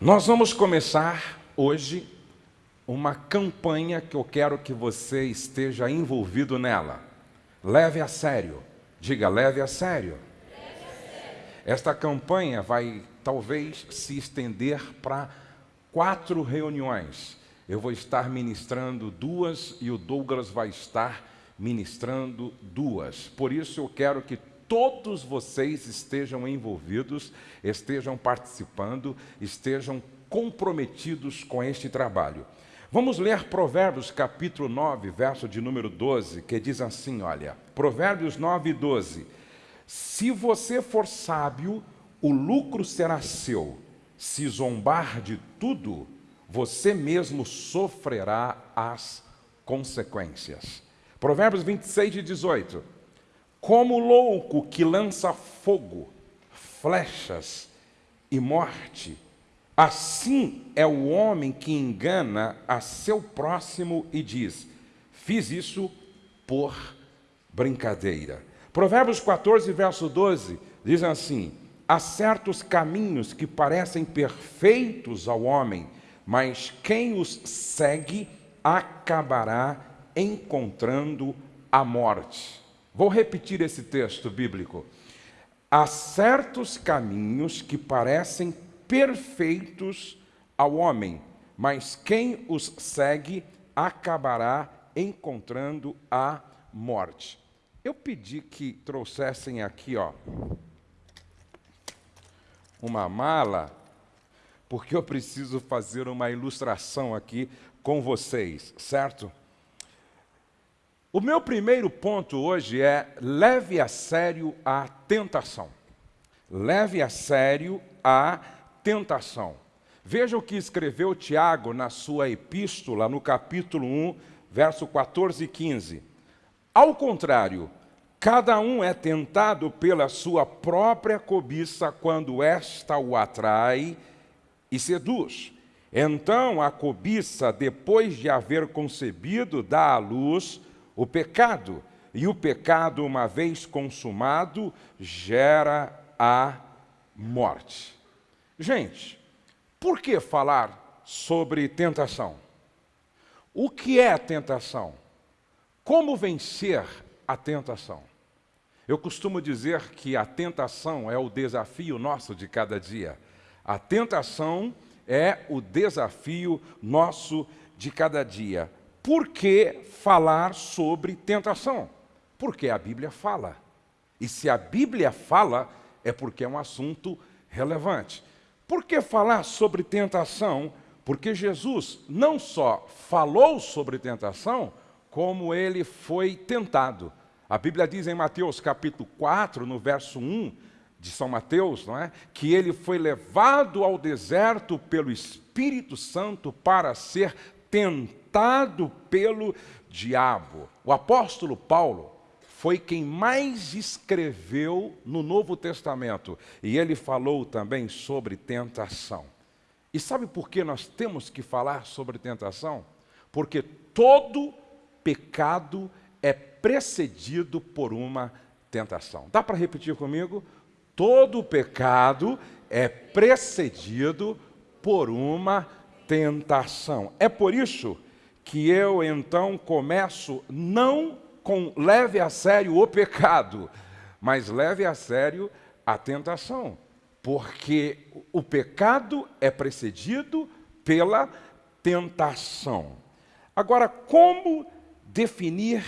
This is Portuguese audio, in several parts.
Nós vamos começar hoje uma campanha que eu quero que você esteja envolvido nela. Leve a sério. Diga, leve a sério. Esta campanha vai talvez se estender para quatro reuniões. Eu vou estar ministrando duas e o Douglas vai estar ministrando duas. Por isso eu quero que todos vocês estejam envolvidos, estejam participando, estejam comprometidos com este trabalho. Vamos ler Provérbios capítulo 9, verso de número 12, que diz assim: olha, Provérbios 9, 12. Se você for sábio, o lucro será seu. Se zombar de tudo, você mesmo sofrerá as consequências. Provérbios 26 e 18. Como louco que lança fogo, flechas e morte, assim é o homem que engana a seu próximo e diz: Fiz isso por brincadeira. Provérbios 14, verso 12, diz assim: Há certos caminhos que parecem perfeitos ao homem, mas quem os segue acabará encontrando a morte. Vou repetir esse texto bíblico. Há certos caminhos que parecem perfeitos ao homem, mas quem os segue acabará encontrando a morte. Eu pedi que trouxessem aqui, ó, uma mala, porque eu preciso fazer uma ilustração aqui com vocês, certo? O meu primeiro ponto hoje é leve a sério a tentação. Leve a sério a tentação. Veja o que escreveu Tiago na sua epístola, no capítulo 1, verso 14 e 15. Ao contrário, cada um é tentado pela sua própria cobiça quando esta o atrai e seduz. Então a cobiça, depois de haver concebido, dá à luz o pecado. E o pecado, uma vez consumado, gera a morte. Gente, por que falar sobre tentação? O que é tentação? Como vencer a tentação? Eu costumo dizer que a tentação é o desafio nosso de cada dia. A tentação é o desafio nosso de cada dia. Por que falar sobre tentação? Porque a Bíblia fala. E se a Bíblia fala, é porque é um assunto relevante. Por que falar sobre tentação? Porque Jesus não só falou sobre tentação, como ele foi tentado. A Bíblia diz em Mateus capítulo 4, no verso 1 de São Mateus, não é? Que ele foi levado ao deserto pelo Espírito Santo para ser tentado pelo diabo. O apóstolo Paulo foi quem mais escreveu no Novo Testamento e ele falou também sobre tentação. E sabe por que nós temos que falar sobre tentação? Porque todo pecado é precedido por uma tentação. Dá para repetir comigo? Todo pecado é precedido por uma tentação. É por isso que eu então começo não com leve a sério o pecado, mas leve a sério a tentação, porque o pecado é precedido pela tentação. Agora, como definir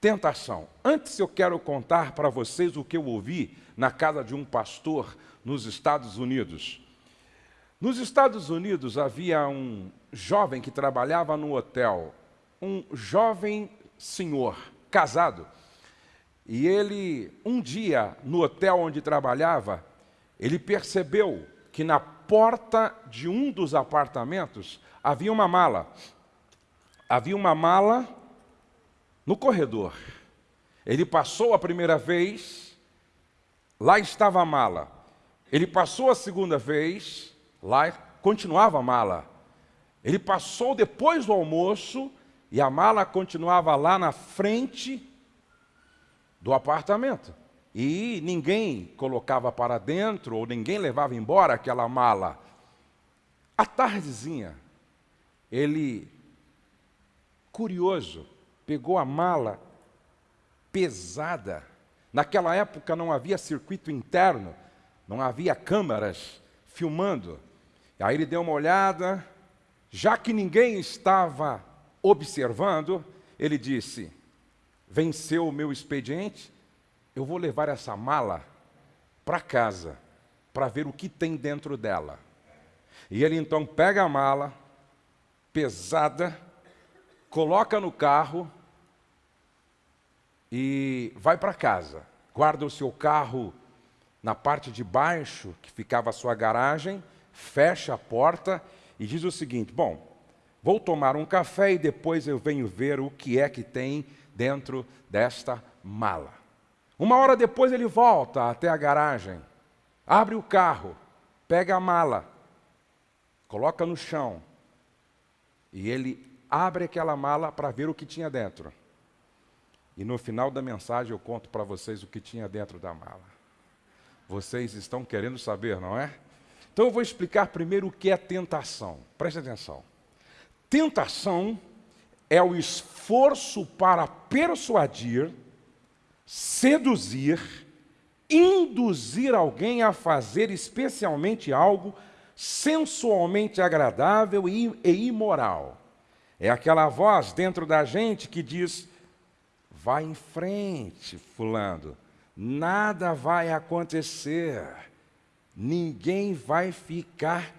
tentação? Antes eu quero contar para vocês o que eu ouvi na casa de um pastor nos Estados Unidos. Nos Estados Unidos havia um jovem que trabalhava no hotel, um jovem senhor, casado. E ele, um dia, no hotel onde trabalhava, ele percebeu que na porta de um dos apartamentos havia uma mala. Havia uma mala no corredor. Ele passou a primeira vez, lá estava a mala. Ele passou a segunda vez, Lá continuava a mala. Ele passou depois do almoço e a mala continuava lá na frente do apartamento. E ninguém colocava para dentro ou ninguém levava embora aquela mala. À tardezinha, ele, curioso, pegou a mala pesada. Naquela época não havia circuito interno, não havia câmeras filmando. Aí ele deu uma olhada, já que ninguém estava observando, ele disse: Venceu o meu expediente, eu vou levar essa mala para casa para ver o que tem dentro dela. E ele então pega a mala pesada, coloca no carro e vai para casa. Guarda o seu carro na parte de baixo, que ficava a sua garagem, fecha a porta e diz o seguinte: Bom, vou tomar um café e depois eu venho ver o que é que tem dentro desta mala. Uma hora depois ele volta até a garagem, abre o carro, pega a mala, coloca no chão e ele abre aquela mala para ver o que tinha dentro. E no final da mensagem eu conto para vocês o que tinha dentro da mala. Vocês estão querendo saber, não é? Então eu vou explicar primeiro o que é tentação. Preste atenção. Tentação é o esforço para persuadir, seduzir, induzir alguém a fazer especialmente algo sensualmente agradável e, imoral. É aquela voz dentro da gente que diz: vai em frente, Fulano, nada vai acontecer, ninguém vai ficar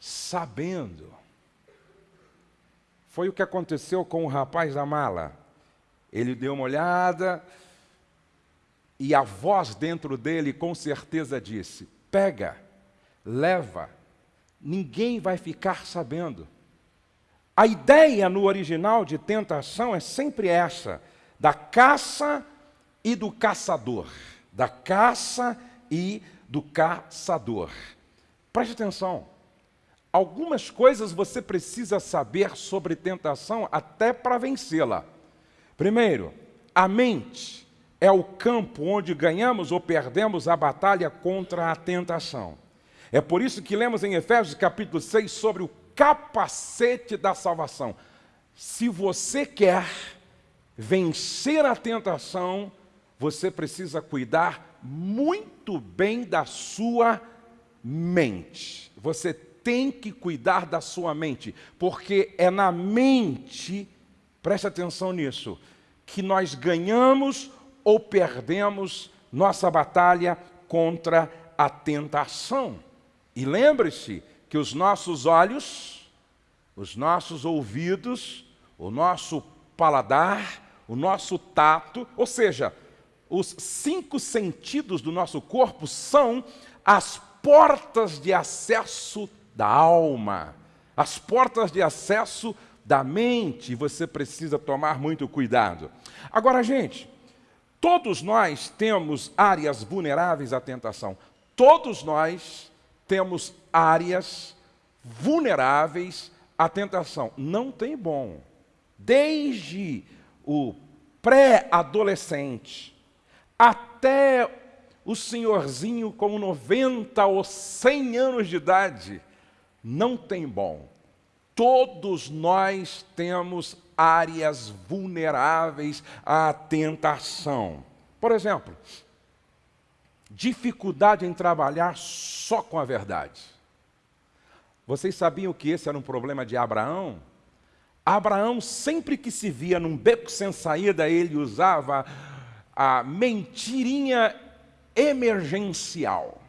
sabendo. Foi o que aconteceu com o rapaz da mala. Ele deu uma olhada e a voz dentro dele com certeza disse: pega, leva, ninguém vai ficar sabendo. A ideia no original de tentação é sempre essa: da caça e do caçador. Da caça e do caçador. Preste atenção. Algumas coisas você precisa saber sobre tentação até para vencê-la. Primeiro, a mente é o campo onde ganhamos ou perdemos a batalha contra a tentação. É por isso que lemos em Efésios capítulo 6 sobre o capacete da salvação. Se você quer vencer a tentação, você precisa cuidar muito bem da sua mente. Você tem que cuidar da sua mente, porque é na mente, preste atenção nisso, que nós ganhamos ou perdemos nossa batalha contra a tentação. E lembre-se que os nossos olhos, os nossos ouvidos, o nosso paladar, o nosso tato, ou seja, os cinco sentidos do nosso corpo são as portas de acesso da alma, as portas de acesso da mente. Você precisa tomar muito cuidado. Agora, gente, todos nós temos áreas vulneráveis à tentação. Todos nós temos áreas vulneráveis à tentação. Não tem bom. Desde o pré-adolescente até o senhorzinho com 90 ou 100 anos de idade, não tem bom. Todos nós temos áreas vulneráveis à tentação. Por exemplo, dificuldade em trabalhar só com a verdade. Vocês sabiam que esse era um problema de Abraão? Abraão, sempre que se via num beco sem saída, ele usava a mentirinha emergencial.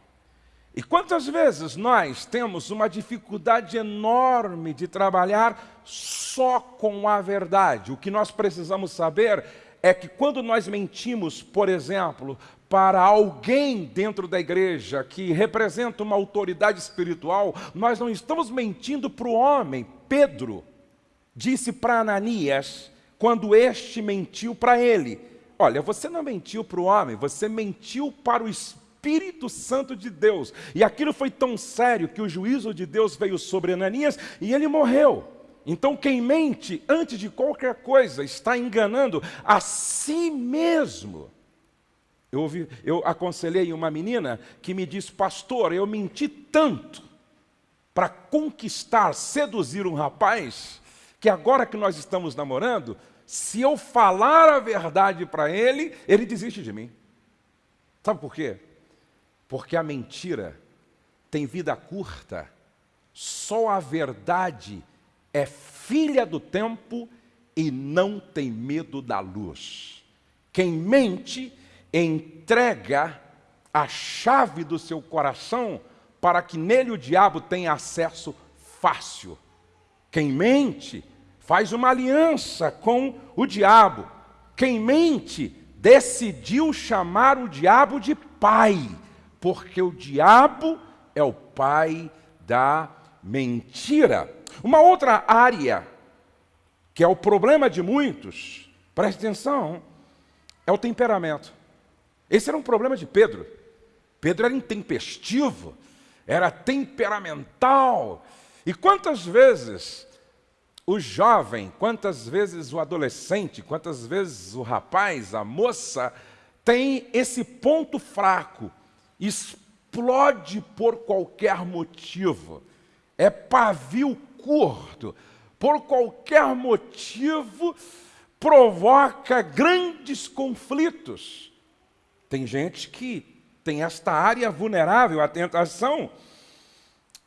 E quantas vezes nós temos uma dificuldade enorme de trabalhar só com a verdade? O que nós precisamos saber é que quando nós mentimos, por exemplo, para alguém dentro da igreja que representa uma autoridade espiritual, nós não estamos mentindo para o homem. Pedro disse para Ananias, quando este mentiu para ele: Olha, você não mentiu para o homem, você mentiu para o Espírito Santo de Deus. E aquilo foi tão sério que o juízo de Deus veio sobre Ananias e ele morreu. Então, quem mente antes de qualquer coisa está enganando a si mesmo. Eu, ouvi, eu aconselhei uma menina que me disse, pastor, eu menti tanto para conquistar, seduzir um rapaz, que agora que nós estamos namorando, se eu falar a verdade para ele, ele desiste de mim. Sabe por quê? Porque a mentira tem vida curta. Só a verdade é filha do tempo e não tem medo da luz. Quem mente entrega a chave do seu coração para que nele o diabo tenha acesso fácil. Quem mente faz uma aliança com o diabo. Quem mente decidiu chamar o diabo de pai, porque o diabo é o pai da mentira. Uma outra área que é o problema de muitos, preste atenção, é o temperamento. Esse era um problema de Pedro. Pedro era intempestivo, era temperamental. E quantas vezes o jovem, quantas vezes o adolescente, quantas vezes o rapaz, a moça, tem esse ponto fraco, explode por qualquer motivo, é pavio curto, por qualquer motivo provoca grandes conflitos. Tem gente que tem esta área vulnerável à tentação.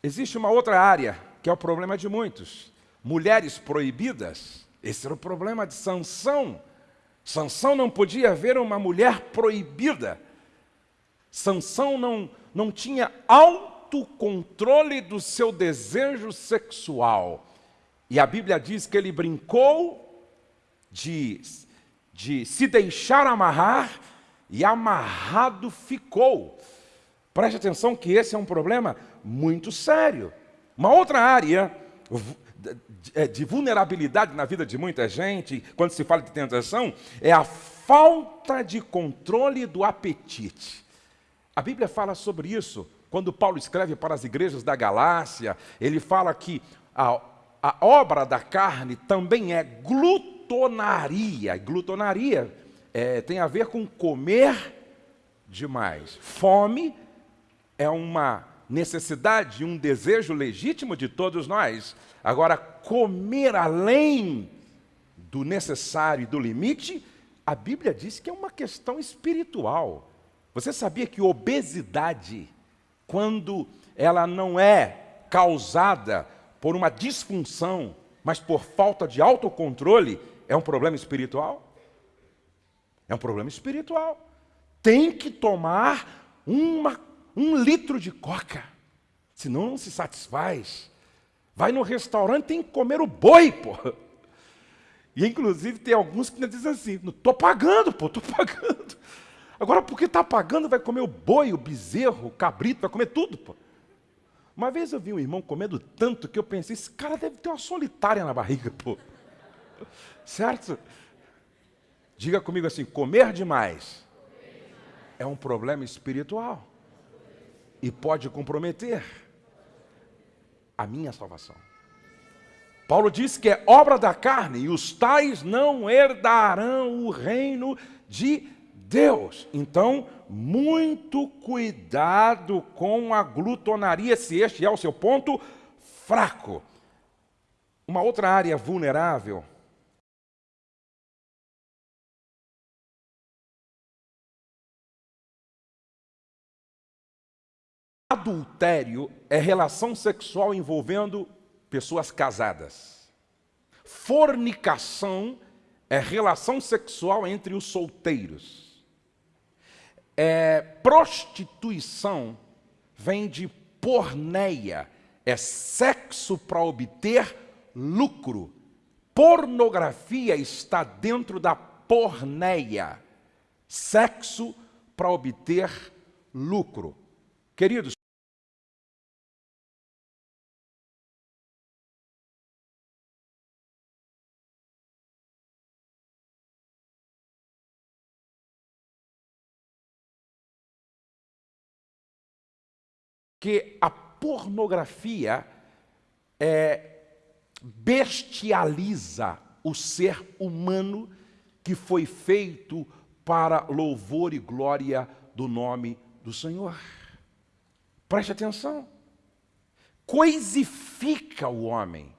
Existe uma outra área, que é o problema de muitos. Mulheres proibidas. Esse era o problema de Sansão. Sansão não podia ver uma mulher proibida. Sansão não, não tinha autocontrole do seu desejo sexual. E a Bíblia diz que ele brincou de, de se deixar amarrar e amarrado ficou. Preste atenção que esse é um problema muito sério. Uma outra área de vulnerabilidade na vida de muita gente, quando se fala de tentação, é a falta de controle do apetite. A Bíblia fala sobre isso. Quando Paulo escreve para as igrejas da Galácia, ele fala que a, a obra da carne também é glutonaria. Glutonaria é, tem a ver com comer demais. Fome é uma necessidade, um desejo legítimo de todos nós. Agora, comer além do necessário e do limite, a Bíblia diz que é uma questão espiritual. Você sabia que obesidade, quando ela não é causada por uma disfunção, mas por falta de autocontrole, é um problema espiritual? É um problema espiritual. Tem que tomar uma, um litro de coca, senão não se satisfaz. Vai no restaurante, tem que comer o boi, pô. E inclusive tem alguns que dizem assim, não estou pagando, pô, estou pagando. Agora, porque está pagando, vai comer o boi, o bezerro, o cabrito, vai comer tudo, pô. Uma vez eu vi um irmão comendo tanto que eu pensei, esse cara deve ter uma solitária na barriga, pô. Certo? Diga comigo assim: comer demais é um problema espiritual e pode comprometer a minha salvação. Paulo diz que é obra da carne e os tais não herdarão o reino de Deus. Então, muito cuidado com a glutonaria, se este é o seu ponto fraco. Uma outra área vulnerável Adultério é relação sexual envolvendo pessoas casadas. Fornicação é relação sexual entre os solteiros. É, prostituição vem de porneia, é sexo para obter lucro. Pornografia está dentro da porneia, sexo para obter lucro. Queridos, que a pornografia é, bestializa o ser humano que foi feito para louvor e glória do nome do Senhor. Preste atenção. coisifica o homem,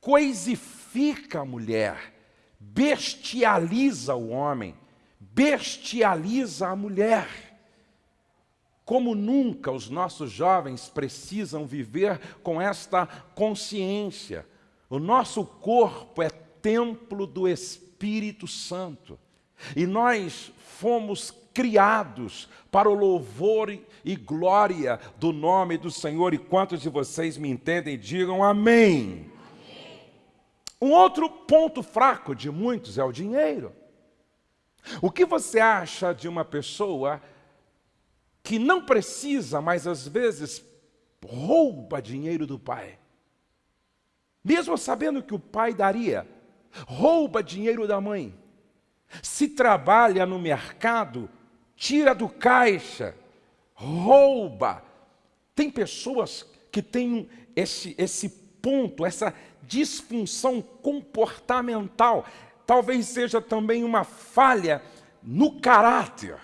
coisifica a mulher, bestializa o homem, bestializa a mulher. Como nunca os nossos jovens precisam viver com esta consciência. O nosso corpo é templo do Espírito Santo. E nós fomos criados para o louvor e glória do nome do Senhor. E quantos de vocês me entendem, digam amém. Um outro ponto fraco de muitos é o dinheiro. O que você acha de uma pessoa que não precisa, mas às vezes rouba dinheiro do pai? Mesmo sabendo que o pai daria, rouba dinheiro da mãe. Se trabalha no mercado, tira do caixa, rouba. Tem pessoas que têm esse, esse ponto, essa disfunção comportamental. Talvez seja também uma falha no caráter.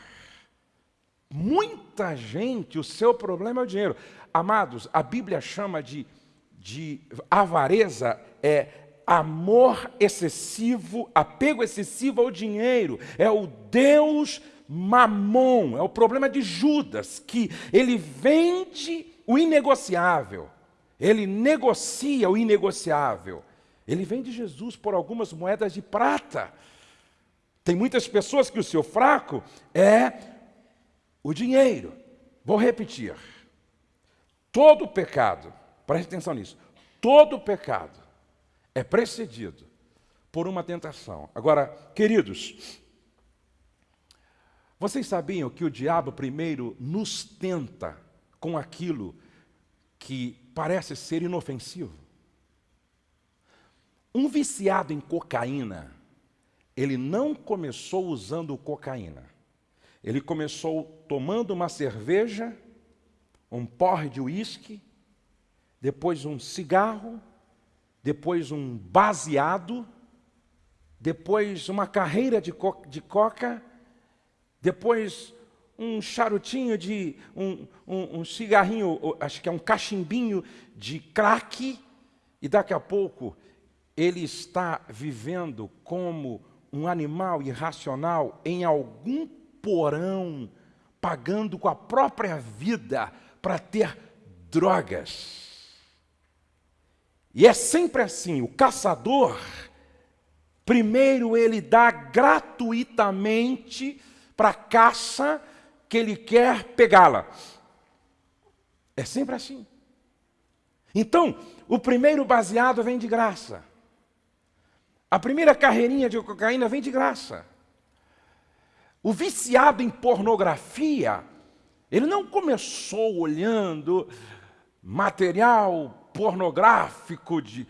Muita gente, o seu problema é o dinheiro. Amados, a Bíblia chama de, de avareza, é amor excessivo, apego excessivo ao dinheiro. É o Deus mamon, é o problema de Judas, que ele vende o inegociável, ele negocia o inegociável. Ele vende Jesus por algumas moedas de prata. Tem muitas pessoas que o seu fraco é o dinheiro. Vou repetir. Todo pecado, preste atenção nisso, todo pecado é precedido por uma tentação. Agora, queridos, vocês sabiam que o diabo primeiro nos tenta com aquilo que parece ser inofensivo? Um viciado em cocaína, ele não começou usando cocaína. Ele começou tomando uma cerveja, um porre de uísque, depois um cigarro, depois um baseado, depois uma carreira de, co de coca, depois um charutinho de, um, um, um, cigarrinho, acho que é um cachimbinho de crack, e daqui a pouco ele está vivendo como um animal irracional em algum porão, pagando com a própria vida para ter drogas. E é sempre assim, o caçador, primeiro ele dá gratuitamente para a caça que ele quer pegá-la. É sempre assim. Então, o primeiro baseado vem de graça. A primeira carreirinha de cocaína vem de graça. O viciado em pornografia, ele não começou olhando material pornográfico de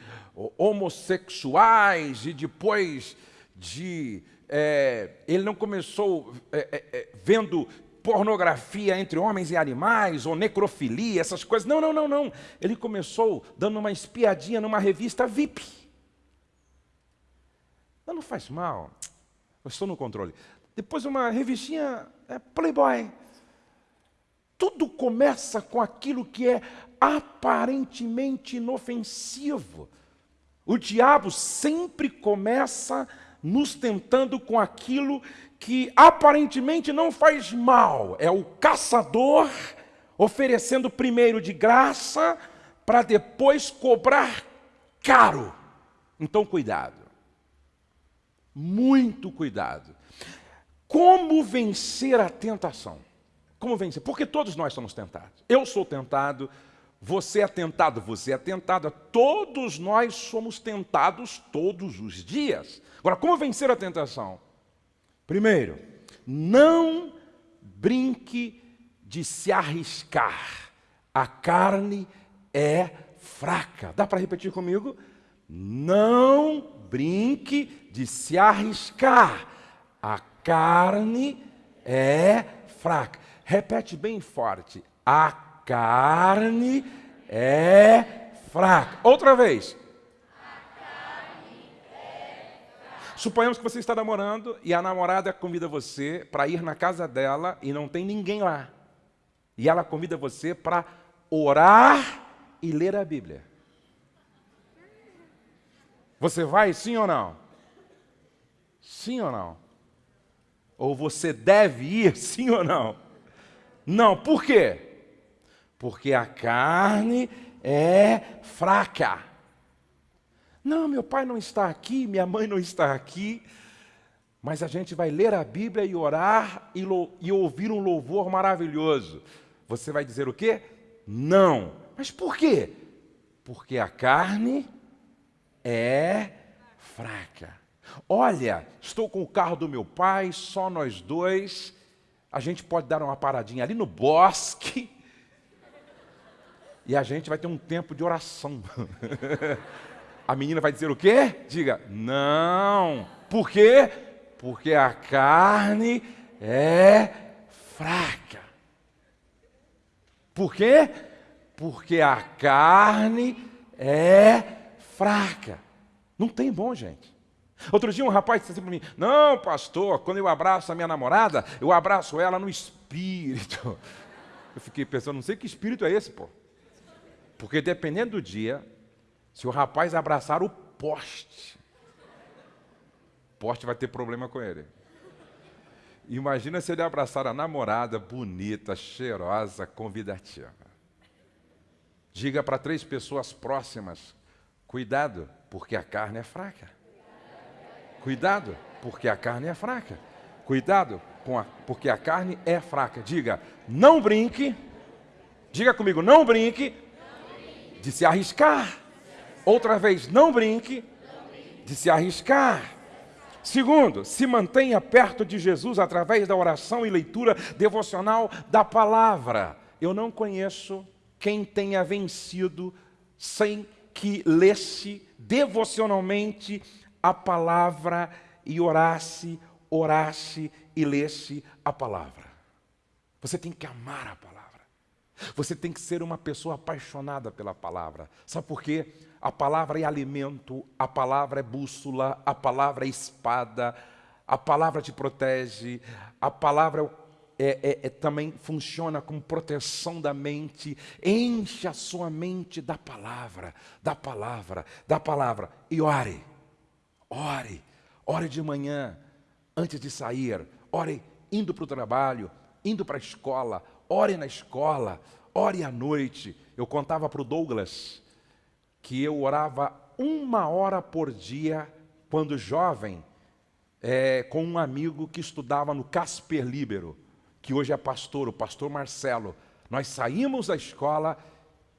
homossexuais e depois de é, ele não começou é, é, é, vendo pornografia entre homens e animais, ou necrofilia, essas coisas. Não, não, não, não. Ele começou dando uma espiadinha numa revista VIP. Não, não faz mal. Eu estou no controle. Depois uma revistinha é, Playboy. Tudo começa com aquilo que é aparentemente inofensivo. O diabo sempre começa nos tentando com aquilo que aparentemente não faz mal. É o caçador oferecendo primeiro de graça para depois cobrar caro. Então, cuidado. Muito cuidado. Como vencer a tentação? Como vencer? Porque todos nós somos tentados. Eu sou tentado, você é tentado, você é tentada. Todos nós somos tentados todos os dias. Agora, como vencer a tentação? Primeiro, não brinque de se arriscar. A carne é fraca. Dá para repetir comigo? Não brinque de se arriscar. A carne é fraca. Repete bem forte. A carne é fraca. Outra vez. Suponhamos que você está namorando e a namorada convida você para ir na casa dela e não tem ninguém lá. E ela convida você para orar e ler a Bíblia. Você vai sim ou não? Sim ou não? Ou você deve ir sim ou não? Não, por quê? Porque a carne é fraca. Não, meu pai não está aqui, minha mãe não está aqui. Mas a gente vai ler a Bíblia e orar e, e ouvir um louvor maravilhoso. Você vai dizer o quê? Não. Mas por quê? Porque a carne é fraca. Olha, estou com o carro do meu pai, só nós dois. A gente pode dar uma paradinha ali no bosque. E a gente vai ter um tempo de oração. a menina vai dizer o quê? Diga, não. Por quê? Porque a carne é fraca. Por quê? Porque a carne é fraca. Não tem bom, gente. Outro dia um rapaz disse assim para mim: Não, pastor, quando eu abraço a minha namorada, eu abraço ela no espírito. Eu fiquei pensando, não sei que espírito é esse, pô. Porque dependendo do dia, se o rapaz abraçar o poste, o poste vai ter problema com ele. Imagina se ele abraçar a namorada bonita, cheirosa, convidativa. Diga para três pessoas próximas: cuidado, porque a carne é fraca. Cuidado, porque a carne é fraca. Cuidado, a, porque a carne é fraca. Diga, não brinque. Diga comigo, não brinque, de se arriscar. Outra vez, não brinque de se arriscar. Segundo, se mantenha perto de Jesus através da oração e leitura devocional da palavra. Eu não conheço quem tenha vencido sem que lesse devocionalmente a palavra e orasse, orasse e lesse a palavra. Você tem que amar a palavra. Você tem que ser uma pessoa apaixonada pela palavra. Sabe por quê? A palavra é alimento, a palavra é bússola, a palavra é espada, a palavra te protege, a palavra é, é, é, também funciona como proteção da mente. Enche a sua mente da palavra, da palavra, da palavra. E ore. Ore, ore de manhã, antes de sair, ore indo para o trabalho, indo para a escola, ore na escola, ore à noite. Eu contava para o Douglas que eu orava uma hora por dia quando jovem, é, com um amigo que estudava no Casper Libero, que hoje é pastor, o pastor Marcelo. Nós saímos da escola,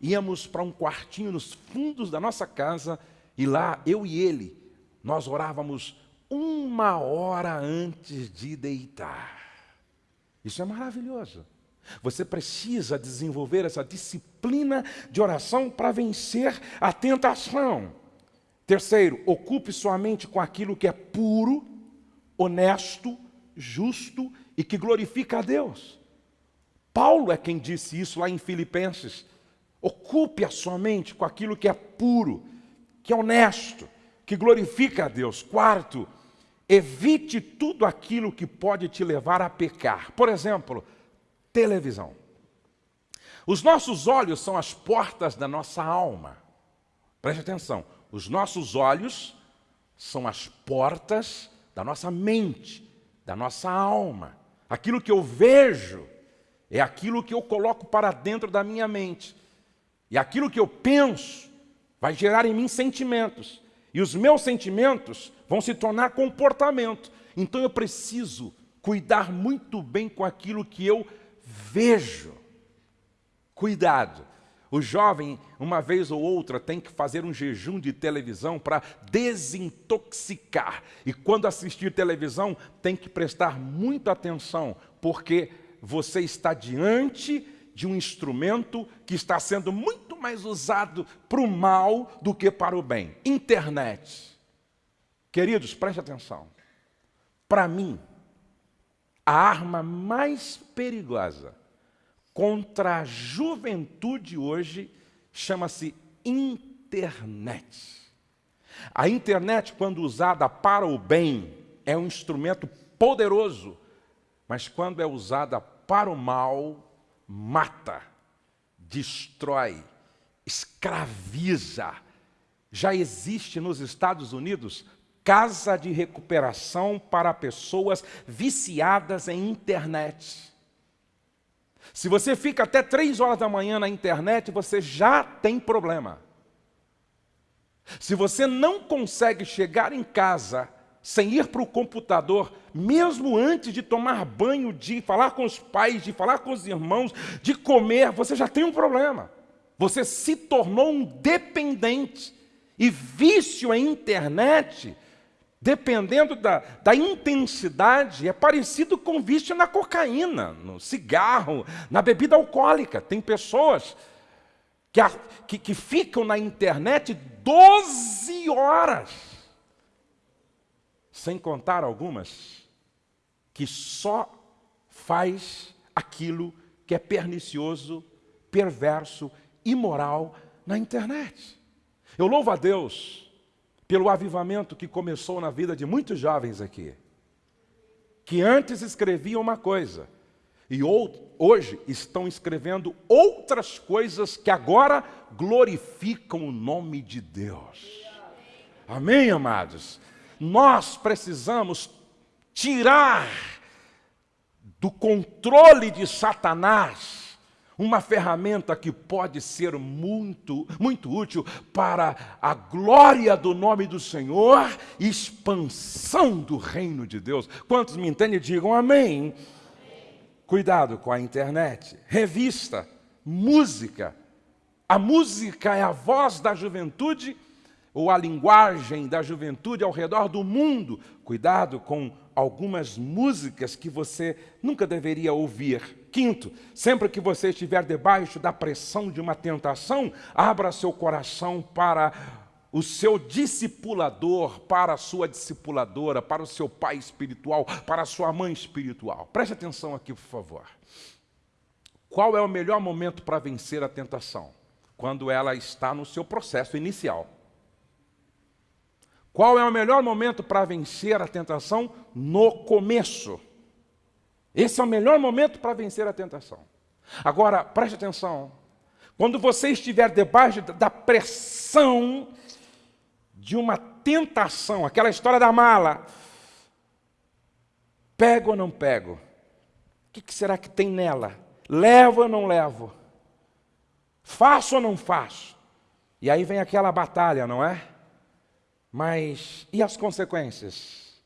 íamos para um quartinho nos fundos da nossa casa, e lá eu e ele nós orávamos uma hora antes de deitar. Isso é maravilhoso. Você precisa desenvolver essa disciplina de oração para vencer a tentação. Terceiro, ocupe sua mente com aquilo que é puro, honesto, justo e que glorifica a Deus. Paulo é quem disse isso lá em Filipenses. Ocupe a sua mente com aquilo que é puro, que é honesto, que glorifica a Deus. Quarto, evite tudo aquilo que pode te levar a pecar. Por exemplo, televisão. Os nossos olhos são as portas da nossa alma. Preste atenção. Os nossos olhos são as portas da nossa mente, da nossa alma. Aquilo que eu vejo é aquilo que eu coloco para dentro da minha mente. E aquilo que eu penso vai gerar em mim sentimentos. E os meus sentimentos vão se tornar comportamento. Então eu preciso cuidar muito bem com aquilo que eu vejo. Cuidado. O jovem, uma vez ou outra, tem que fazer um jejum de televisão para desintoxicar. E quando assistir televisão, tem que prestar muita atenção, porque você está diante de um instrumento que está sendo muito mais usado para o mal do que para o bem. Internet. Queridos, preste atenção. Para mim, a arma mais perigosa contra a juventude hoje chama-se internet. A internet, quando usada para o bem, é um instrumento poderoso, mas quando é usada para o mal, mata, destrói, escraviza. Já existe nos Estados Unidos casa de recuperação para pessoas viciadas em internet. Se você fica até três horas da manhã na internet, você já tem problema. Se você não consegue chegar em casa sem ir para o computador, mesmo antes de tomar banho, de falar com os pais, de falar com os irmãos, de comer, você já tem um problema. Você se tornou um dependente. E vício em internet, dependendo da, da intensidade, é parecido com vício na cocaína, no cigarro, na bebida alcoólica. Tem pessoas que, que, que ficam na internet 12 horas sem contar algumas que só faz aquilo que é pernicioso, perverso, imoral na internet. Eu louvo a Deus pelo avivamento que começou na vida de muitos jovens aqui, que antes escreviam uma coisa e hoje estão escrevendo outras coisas que agora glorificam o nome de Deus. Amém, amados? nós precisamos tirar do controle de Satanás uma ferramenta que pode ser muito, muito útil para a glória do nome do Senhor e expansão do reino de Deus. Quantos me entendem? Digam amém. amém. Cuidado com a internet, revista, música. A música é a voz da juventude ou a linguagem da juventude ao redor do mundo. Cuidado com algumas músicas que você nunca deveria ouvir. Quinto, sempre que você estiver debaixo da pressão de uma tentação, abra seu coração para o seu discipulador, para a sua discipuladora, para o seu pai espiritual, para a sua mãe espiritual. Preste atenção aqui, por favor. Qual é o melhor momento para vencer a tentação? Quando ela está no seu processo inicial. Qual é o melhor momento para vencer a tentação? No começo. Esse é o melhor momento para vencer a tentação. Agora, preste atenção. Quando você estiver debaixo da pressão de uma tentação, aquela história da mala, pego ou não pego? O que será que tem nela? Levo ou não levo? Faço ou não faço? E aí vem aquela batalha, não é? Mas e as consequências?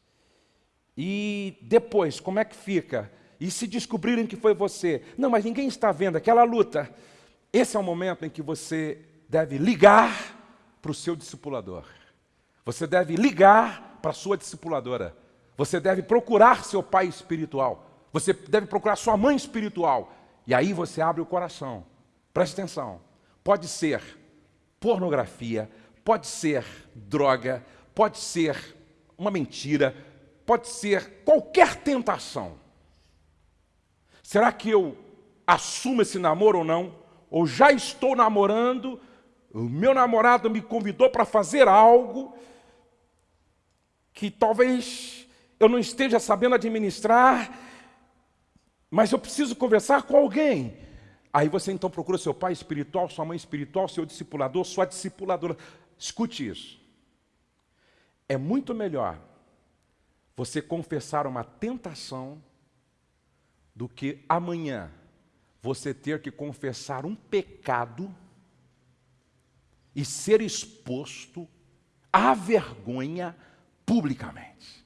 E depois, como é que fica? E se descobrirem que foi você? Não, mas ninguém está vendo aquela luta. Esse é o momento em que você deve ligar para o seu discipulador. Você deve ligar para a sua discipuladora. Você deve procurar seu pai espiritual. Você deve procurar sua mãe espiritual. E aí você abre o coração. Preste atenção. Pode ser pornografia, Pode ser droga, pode ser uma mentira, pode ser qualquer tentação. Será que eu assumo esse namoro ou não? Ou já estou namorando, o meu namorado me convidou para fazer algo que talvez eu não esteja sabendo administrar, mas eu preciso conversar com alguém. Aí você então procura seu pai espiritual, sua mãe espiritual, seu discipulador, sua discipuladora. Escute isso. É muito melhor você confessar uma tentação do que amanhã você ter que confessar um pecado e ser exposto à vergonha publicamente.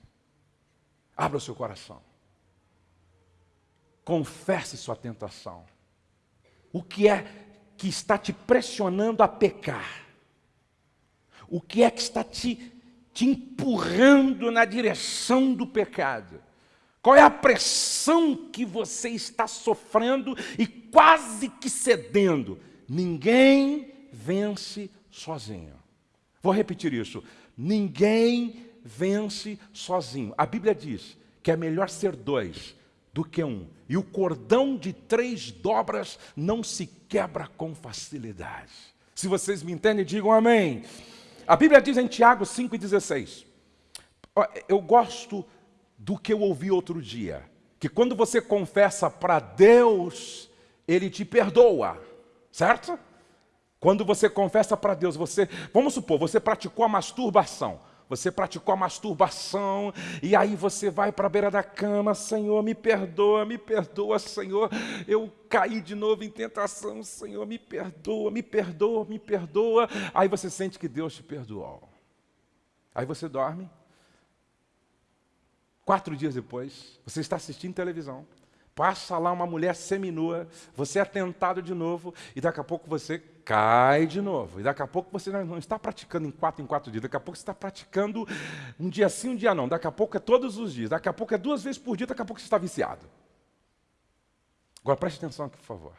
Abra o seu coração. Confesse sua tentação. O que é que está te pressionando a pecar? O que é que está te, te empurrando na direção do pecado? Qual é a pressão que você está sofrendo e quase que cedendo? Ninguém vence sozinho. Vou repetir isso. Ninguém vence sozinho. A Bíblia diz que é melhor ser dois do que um. E o cordão de três dobras não se quebra com facilidade. Se vocês me entendem, digam amém. A Bíblia diz em Tiago 5,16. Eu gosto do que eu ouvi outro dia. Que quando você confessa para Deus, Ele te perdoa. Certo? Quando você confessa para Deus, você, vamos supor, você praticou a masturbação. Você praticou a masturbação e aí você vai para a beira da cama, Senhor, me perdoa, me perdoa, Senhor. Eu caí de novo em tentação, Senhor, me perdoa, me perdoa, me perdoa. Aí você sente que Deus te perdoou. Aí você dorme. Quatro dias depois, você está assistindo televisão. Passa lá uma mulher seminua, você é tentado de novo, e daqui a pouco você cai de novo. E daqui a pouco você não está praticando em quatro em quatro dias, daqui a pouco você está praticando um dia sim, um dia não. Daqui a pouco é todos os dias, daqui a pouco é duas vezes por dia, daqui a pouco você está viciado. Agora preste atenção aqui, por favor.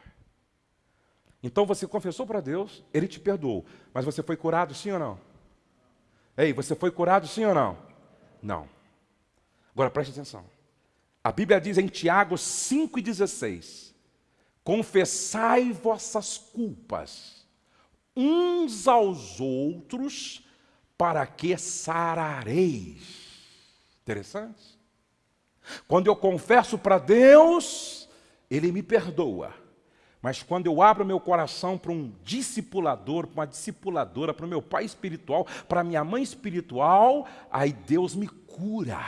Então você confessou para Deus, Ele te perdoou, mas você foi curado sim ou não? Ei, você foi curado sim ou não? Não. Agora preste atenção. A Bíblia diz em Tiago 5,16: Confessai vossas culpas uns aos outros, para que sarareis. Interessante. Quando eu confesso para Deus, Ele me perdoa. Mas quando eu abro meu coração para um discipulador, para uma discipuladora, para o meu pai espiritual, para minha mãe espiritual, aí Deus me cura.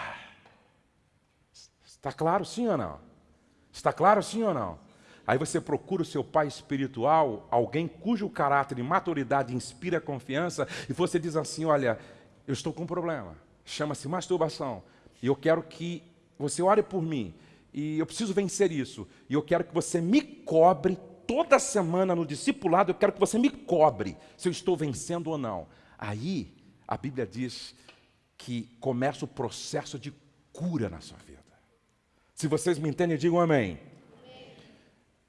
Está claro sim ou não? Está claro sim ou não? Aí você procura o seu pai espiritual, alguém cujo caráter e maturidade inspira confiança, e você diz assim: Olha, eu estou com um problema, chama-se masturbação, e eu quero que você ore por mim, e eu preciso vencer isso, e eu quero que você me cobre toda semana no discipulado, eu quero que você me cobre se eu estou vencendo ou não. Aí a Bíblia diz que começa o processo de cura na sua vida. Se vocês me entendem, digam amém.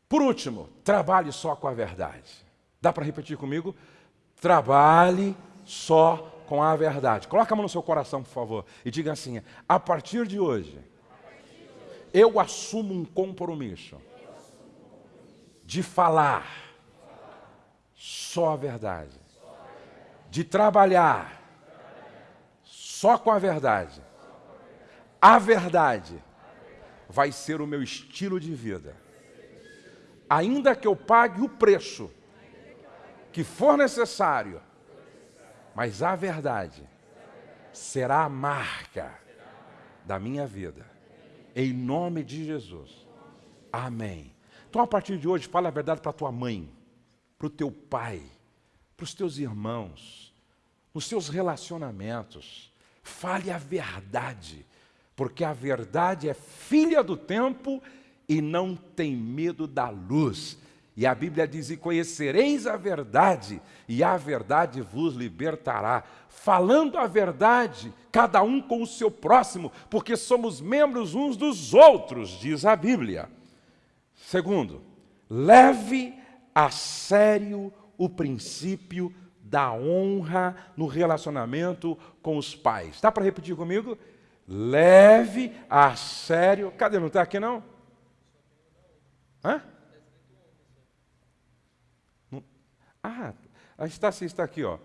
Por último, trabalhe só com a verdade. Dá para repetir comigo? Trabalhe só com a verdade. Coloca a mão no seu coração, por favor, e diga assim: a partir de hoje, eu assumo um compromisso de falar só a verdade, de trabalhar só com a verdade. A verdade vai ser o meu estilo de vida. Ainda que eu pague o preço que for necessário, mas a verdade será a marca da minha vida. Em nome de Jesus. Amém. Então, a partir de hoje, fala a verdade para tua mãe, para o teu pai, para os teus irmãos, nos seus relacionamentos. Fale a verdade porque a verdade é filha do tempo e não tem medo da luz. E a Bíblia diz: E conhecereis a verdade, e a verdade vos libertará. Falando a verdade, cada um com o seu próximo, porque somos membros uns dos outros, diz a Bíblia. Segundo, leve a sério o princípio da honra no relacionamento com os pais. Dá para repetir comigo? Leve a sério. Cadê? Não está aqui não? Hã? Ah, sim, está aqui, ó.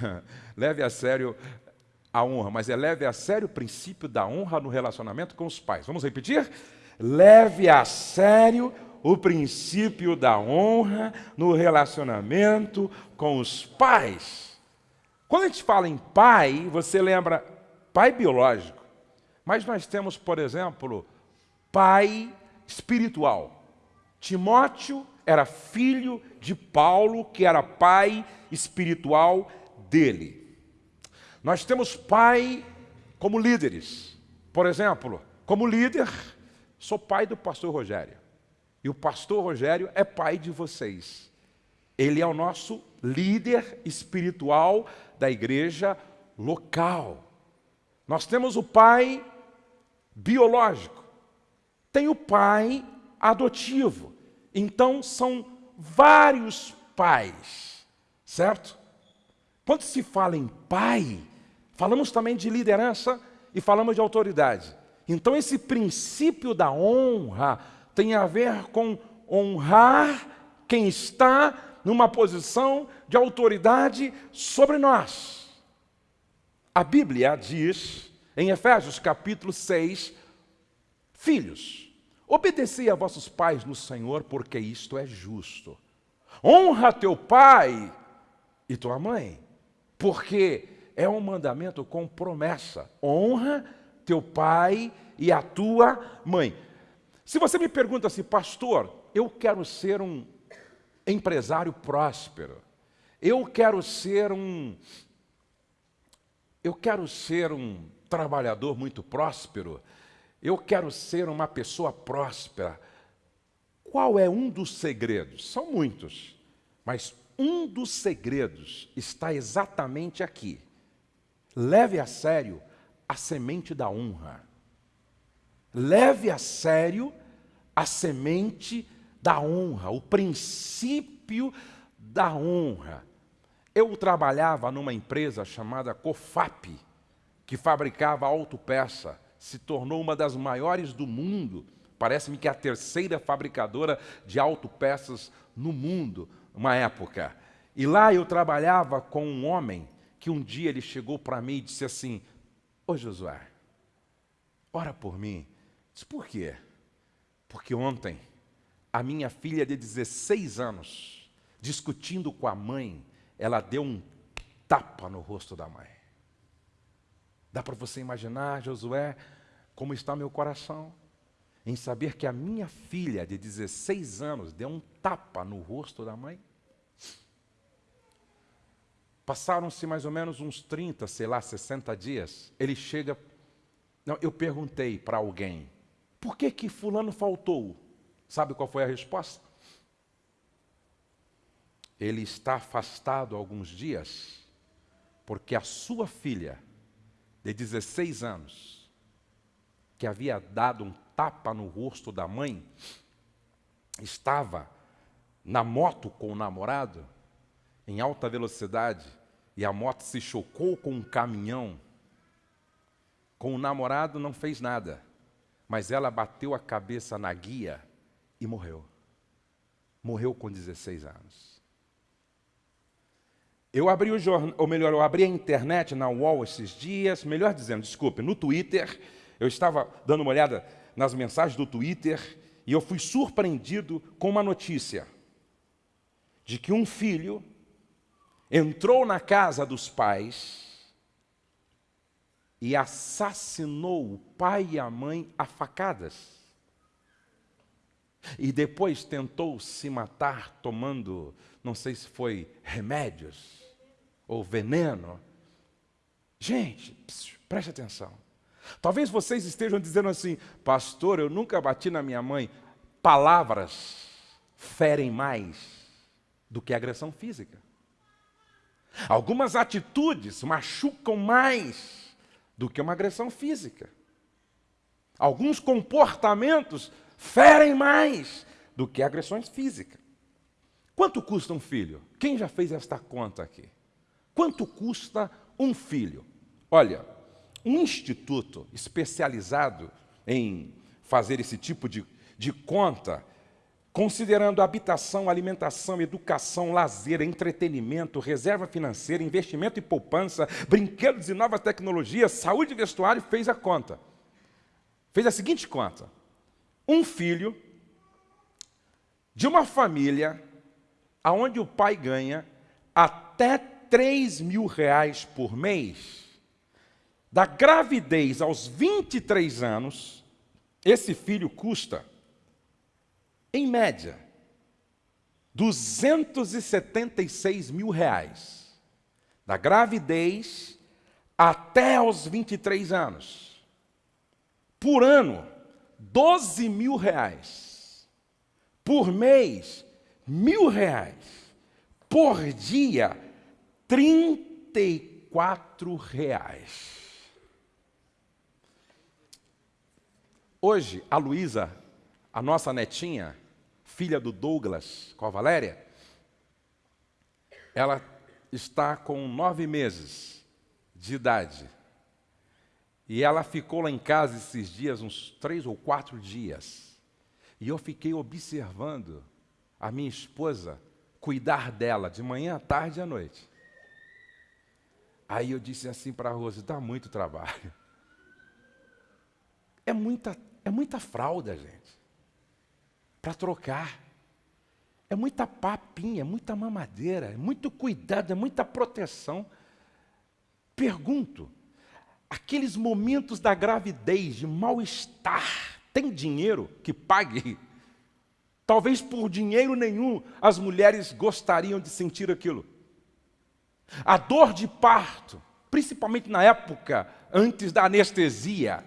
leve a sério a honra, mas é leve a sério o princípio da honra no relacionamento com os pais. Vamos repetir? Leve a sério o princípio da honra no relacionamento com os pais. Quando a gente fala em pai, você lembra pai biológico. Mas nós temos, por exemplo, pai espiritual. Timóteo era filho de Paulo, que era pai espiritual dele. Nós temos pai como líderes. Por exemplo, como líder, sou pai do pastor Rogério. E o pastor Rogério é pai de vocês. Ele é o nosso líder espiritual da igreja local. Nós temos o pai biológico, tem o pai adotivo. Então são vários pais, certo? Quando se fala em pai, falamos também de liderança e falamos de autoridade. Então esse princípio da honra tem a ver com honrar quem está numa posição de autoridade sobre nós. A Bíblia diz em Efésios capítulo 6, filhos, obedecei a vossos pais no Senhor, porque isto é justo. honra teu pai e tua mãe, porque é um mandamento com promessa. Honra teu pai e a tua mãe. Se você me pergunta assim, pastor, eu quero ser um empresário próspero. Eu quero ser um eu quero ser um trabalhador muito próspero. Eu quero ser uma pessoa próspera. Qual é um dos segredos? São muitos, mas um dos segredos está exatamente aqui. Leve a sério a semente da honra. Leve a sério a semente da honra, o princípio da honra. Eu trabalhava numa empresa chamada Cofap, que fabricava autopeça, se tornou uma das maiores do mundo. Parece-me que é a terceira fabricadora de autopeças no mundo, uma época. E lá eu trabalhava com um homem que um dia ele chegou para mim e disse assim: Ô Josué, ora por mim. Disse, por quê? Porque ontem a minha filha de 16 anos, discutindo com a mãe, ela deu um tapa no rosto da mãe. Dá para você imaginar, Josué, como está meu coração em saber que a minha filha de 16 anos deu um tapa no rosto da mãe? Passaram-se mais ou menos uns 30, sei lá, 60 dias. Ele chega. Não, eu perguntei para alguém: por que que Fulano faltou? Sabe qual foi a resposta? ele está afastado alguns dias, porque a sua filha, de 16 anos, que havia dado um tapa no rosto da mãe, estava na moto com o namorado, em alta velocidade, e a moto se chocou com um caminhão. Com o namorado não fez nada, mas ela bateu a cabeça na guia e morreu. Morreu com 16 anos. Eu abri o jornal, ou melhor, eu abri a internet na UOL esses dias, melhor dizendo, desculpe, no Twitter. Eu estava dando uma olhada nas mensagens do Twitter e eu fui surpreendido com uma notícia de que um filho entrou na casa dos pais e assassinou o pai e a mãe a facadas. E depois tentou se matar tomando, não sei se foi remédios ou veneno. Gente, preste atenção. Talvez vocês estejam dizendo assim, pastor, eu nunca bati na minha mãe. Palavras ferem mais do que agressão física. Algumas atitudes machucam mais do que uma agressão física. Alguns comportamentos ferem mais do que agressões físicas. Quanto custa um filho? Quem já fez esta conta aqui? Quanto custa um filho? Olha, um instituto especializado em fazer esse tipo de, de conta, considerando habitação, alimentação, educação, lazer, entretenimento, reserva financeira, investimento e poupança, brinquedos e novas tecnologias, saúde e vestuário, fez a conta. Fez a seguinte conta: um filho de uma família onde o pai ganha até 3 mil reais por mês, da gravidez aos 23 anos, esse filho custa, em média, 276 mil reais. Da gravidez até aos 23 anos. Por ano, 12 mil reais. Por mês, mil reais. Por dia, 34 reais. Hoje, a Luísa, a nossa netinha, filha do Douglas com a Valéria, ela está com nove meses de idade. E ela ficou lá em casa esses dias, uns três ou quatro dias. E eu fiquei observando a minha esposa cuidar dela de manhã, à tarde e à noite. Aí eu disse assim para a Rose: dá muito trabalho. É muita, é muita fralda, gente, para trocar. É muita papinha, é muita mamadeira, é muito cuidado, é muita proteção. Pergunto, aqueles momentos da gravidez, de mal-estar, tem dinheiro que pague? Talvez por dinheiro nenhum as mulheres gostariam de sentir aquilo. A dor de parto, principalmente na época antes da anestesia,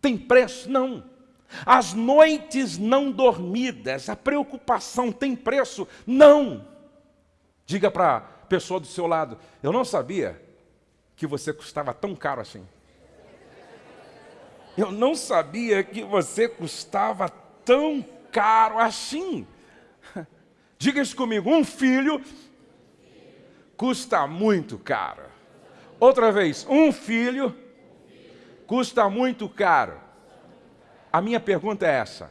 tem preço? Não. As noites não dormidas, a preocupação tem preço? Não. Diga para a pessoa do seu lado: Eu não sabia que você custava tão caro assim. Eu não sabia que você custava tão caro assim. Diga isso comigo: um filho custa muito caro. Outra vez, um filho custa muito caro. A minha pergunta é essa: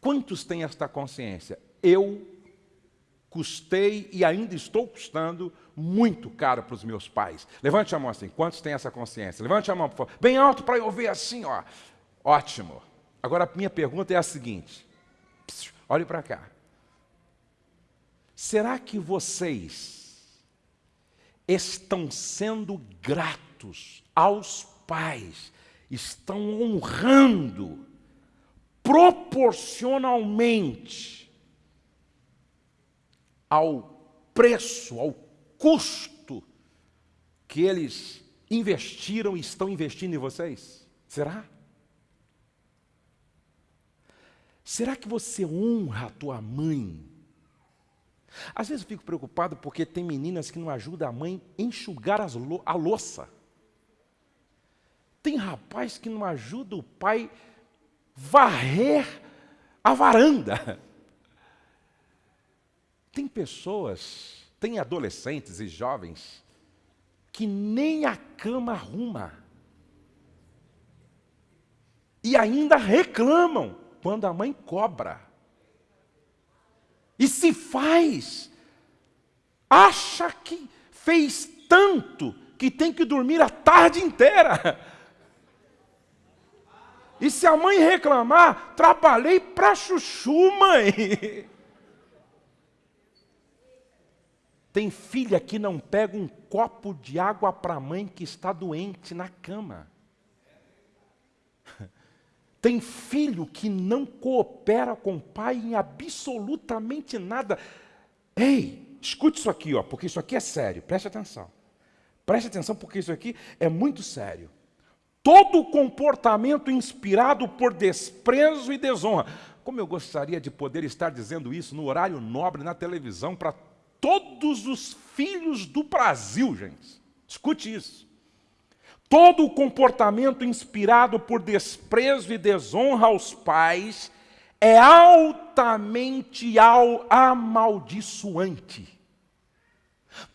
quantos têm esta consciência? Eu custei e ainda estou custando muito caro para os meus pais. Levante a mão assim, quantos têm essa consciência? Levante a mão, por favor. Bem alto para eu ver assim, ó. Ótimo. Agora a minha pergunta é a seguinte: olhe para cá. Será que vocês estão sendo gratos aos pais estão honrando proporcionalmente ao preço, ao custo que eles investiram e estão investindo em vocês? Será? Será que você honra a tua mãe? Às vezes eu fico preocupado porque tem meninas que não ajudam a mãe a enxugar a louça. Tem rapaz que não ajuda o pai varrer a varanda. Tem pessoas, tem adolescentes e jovens que nem a cama arruma. E ainda reclamam quando a mãe cobra. E se faz, acha que fez tanto que tem que dormir a tarde inteira. E se a mãe reclamar, trabalhei para chuchu, mãe. Tem filha que não pega um copo de água para a mãe que está doente na cama. Tem filho que não coopera com o pai em absolutamente nada. Ei, escute isso aqui, ó, porque isso aqui é sério, preste atenção. Preste atenção, porque isso aqui é muito sério. Todo comportamento inspirado por desprezo e desonra. Como eu gostaria de poder estar dizendo isso no horário nobre na televisão para todos os filhos do Brasil, gente. Escute isso. Todo comportamento inspirado por desprezo e desonra aos pais é altamente amaldiçoante.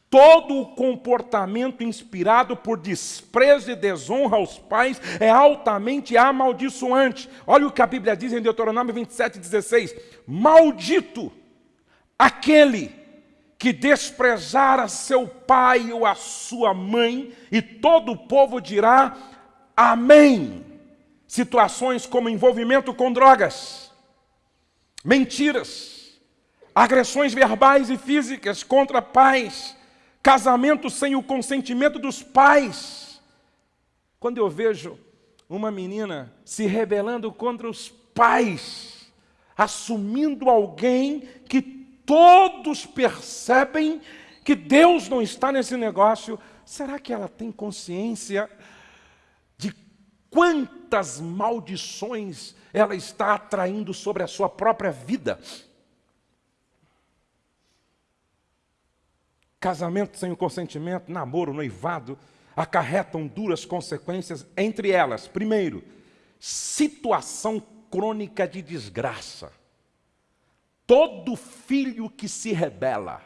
Todo o comportamento inspirado por desprezo e desonra aos pais é altamente amaldiçoante. Olha o que a Bíblia diz em Deuteronômio 27, 16: Maldito aquele que desprezar a seu pai ou a sua mãe, e todo o povo dirá Amém. Situações como envolvimento com drogas, mentiras, agressões verbais e físicas contra pais casamento sem o consentimento dos pais. Quando eu vejo uma menina se rebelando contra os pais, assumindo alguém que todos percebem que Deus não está nesse negócio, será que ela tem consciência de quantas maldições ela está atraindo sobre a sua própria vida? Casamento sem o consentimento, namoro, noivado, acarretam duras consequências, entre elas, primeiro, situação crônica de desgraça. Todo filho que se rebela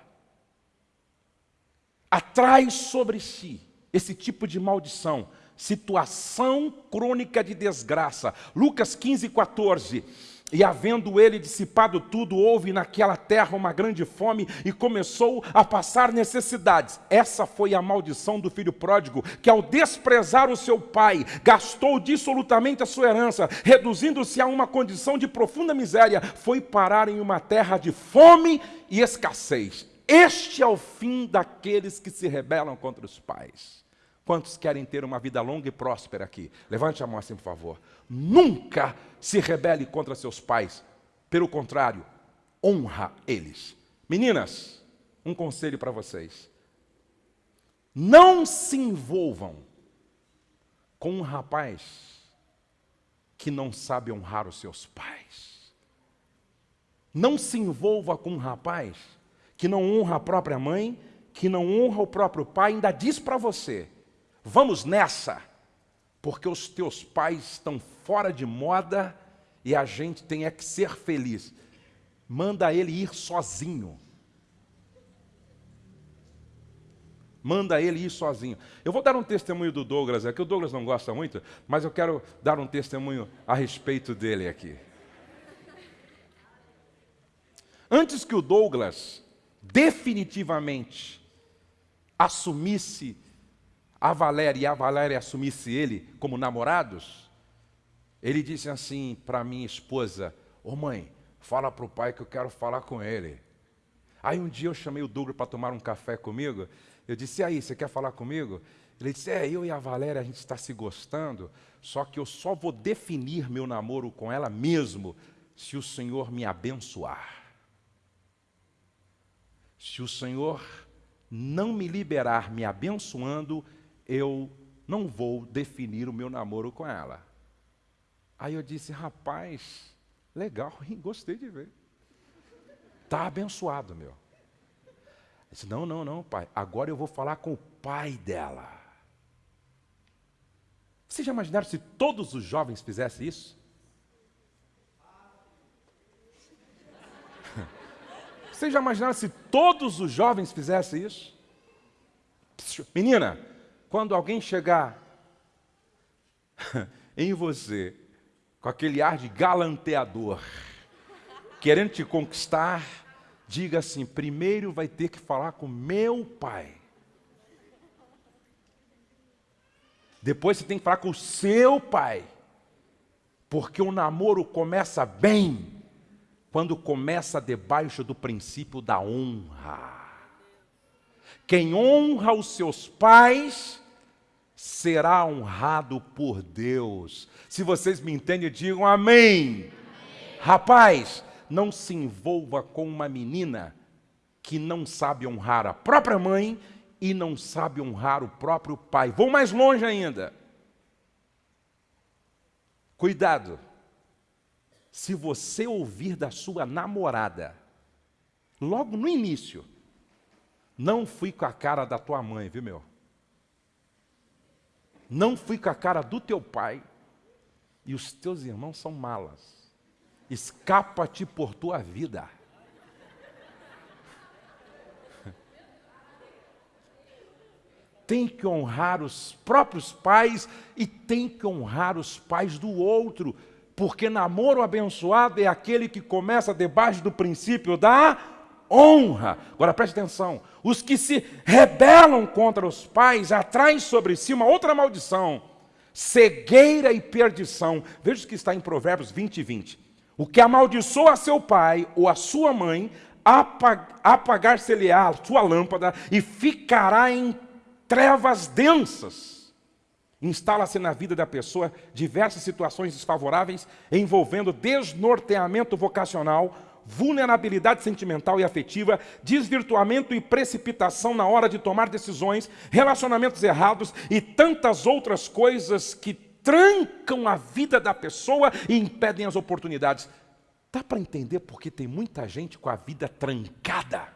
atrai sobre si esse tipo de maldição, situação crônica de desgraça. Lucas 15, 14. E havendo ele dissipado tudo, houve naquela terra uma grande fome e começou a passar necessidades. Essa foi a maldição do filho pródigo, que ao desprezar o seu pai, gastou dissolutamente a sua herança, reduzindo-se a uma condição de profunda miséria, foi parar em uma terra de fome e escassez. Este é o fim daqueles que se rebelam contra os pais. Quantos querem ter uma vida longa e próspera aqui? Levante a mão assim, por favor. Nunca se rebele contra seus pais. Pelo contrário, honra eles. Meninas, um conselho para vocês. Não se envolvam com um rapaz que não sabe honrar os seus pais. Não se envolva com um rapaz que não honra a própria mãe, que não honra o próprio pai, ainda diz para você: vamos nessa, porque os teus pais estão fora de moda e a gente tem é que ser feliz. Manda ele ir sozinho. Manda ele ir sozinho. Eu vou dar um testemunho do Douglas aqui. O Douglas não gosta muito, mas eu quero dar um testemunho a respeito dele aqui. Antes que o Douglas definitivamente assumisse a Valéria e a Valéria assumisse ele como namorados, ele disse assim para minha esposa: Ô oh, mãe, fala para o pai que eu quero falar com ele. Aí um dia eu chamei o Douglas para tomar um café comigo. Eu disse: e aí, você quer falar comigo? Ele disse: É, eu e a Valéria a gente está se gostando, só que eu só vou definir meu namoro com ela mesmo se o Senhor me abençoar. Se o Senhor não me liberar me abençoando, eu não vou definir o meu namoro com ela. Aí eu disse, rapaz, legal, gostei de ver. Está abençoado, meu. Eu disse, não, não, não, pai, agora eu vou falar com o pai dela. Vocês já imaginaram se todos os jovens fizessem isso? Vocês já imaginaram se todos os jovens fizessem isso? Menina, quando alguém chegar em você com aquele ar de galanteador, querendo te conquistar, diga assim: primeiro vai ter que falar com meu pai. Depois você tem que falar com o seu pai. Porque o namoro começa bem quando começa debaixo do princípio da honra. Quem honra os seus pais será honrado por Deus. Se vocês me entendem, digam amém. amém. Rapaz, não se envolva com uma menina que não sabe honrar a própria mãe e não sabe honrar o próprio pai. Vou mais longe ainda. Cuidado. Se você ouvir da sua namorada, logo no início, não fui com a cara da tua mãe, viu meu? Não fui com a cara do teu pai, e os teus irmãos são malas. Escapa-te por tua vida. Tem que honrar os próprios pais e tem que honrar os pais do outro, porque namoro abençoado é aquele que começa debaixo do princípio da honra. Agora preste atenção: os que se rebelam contra os pais atraem sobre si uma outra maldição, cegueira e perdição. Veja o que está em Provérbios 20 e 20. O que amaldiçoa seu pai ou a sua mãe, apagar-se-lhe-á a sua lâmpada e ficará em trevas densas. Instala-se na vida da pessoa diversas situações desfavoráveis envolvendo desnorteamento vocacional, vulnerabilidade sentimental e afetiva, desvirtuamento e precipitação na hora de tomar decisões, relacionamentos errados e tantas outras coisas que trancam a vida da pessoa e impedem as oportunidades. Dá para entender porque tem muita gente com a vida trancada?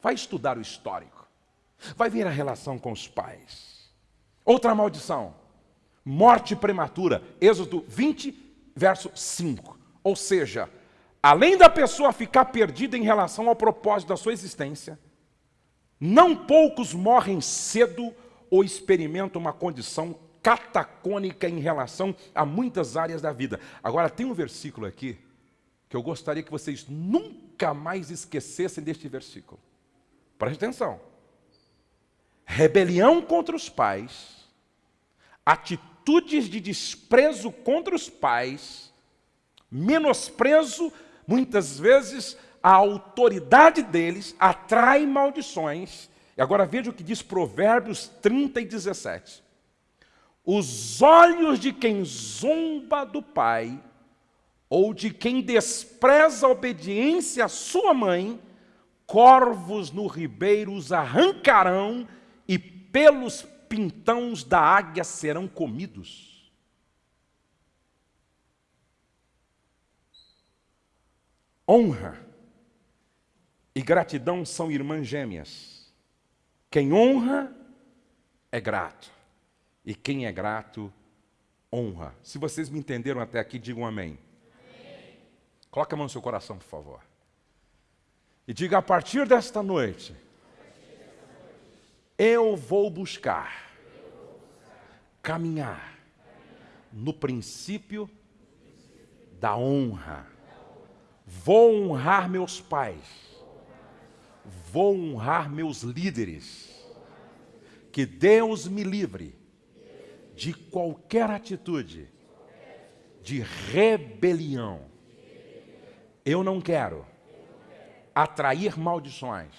Vai estudar o histórico, vai ver a relação com os pais. Outra maldição, morte prematura, Êxodo 20, verso 5. Ou seja, além da pessoa ficar perdida em relação ao propósito da sua existência, não poucos morrem cedo ou experimentam uma condição catacônica em relação a muitas áreas da vida. Agora, tem um versículo aqui que eu gostaria que vocês nunca mais esquecessem deste versículo. Preste atenção. Rebelião contra os pais, atitudes de desprezo contra os pais, menosprezo, muitas vezes, a autoridade deles, atrai maldições. E agora veja o que diz Provérbios 30 e 17. Os olhos de quem zomba do pai, ou de quem despreza a obediência à sua mãe, corvos no ribeiro os arrancarão e pelos pintãos da águia serão comidos. Honra e gratidão são irmãs gêmeas. Quem honra é grato, e quem é grato honra. Se vocês me entenderam até aqui, digam amém. amém. Coloque a mão no seu coração, por favor. E diga: a partir desta noite, eu vou buscar caminhar no princípio da honra. Vou honrar meus pais. Vou honrar meus líderes. Que Deus me livre de qualquer atitude de rebelião. Eu não quero atrair maldições,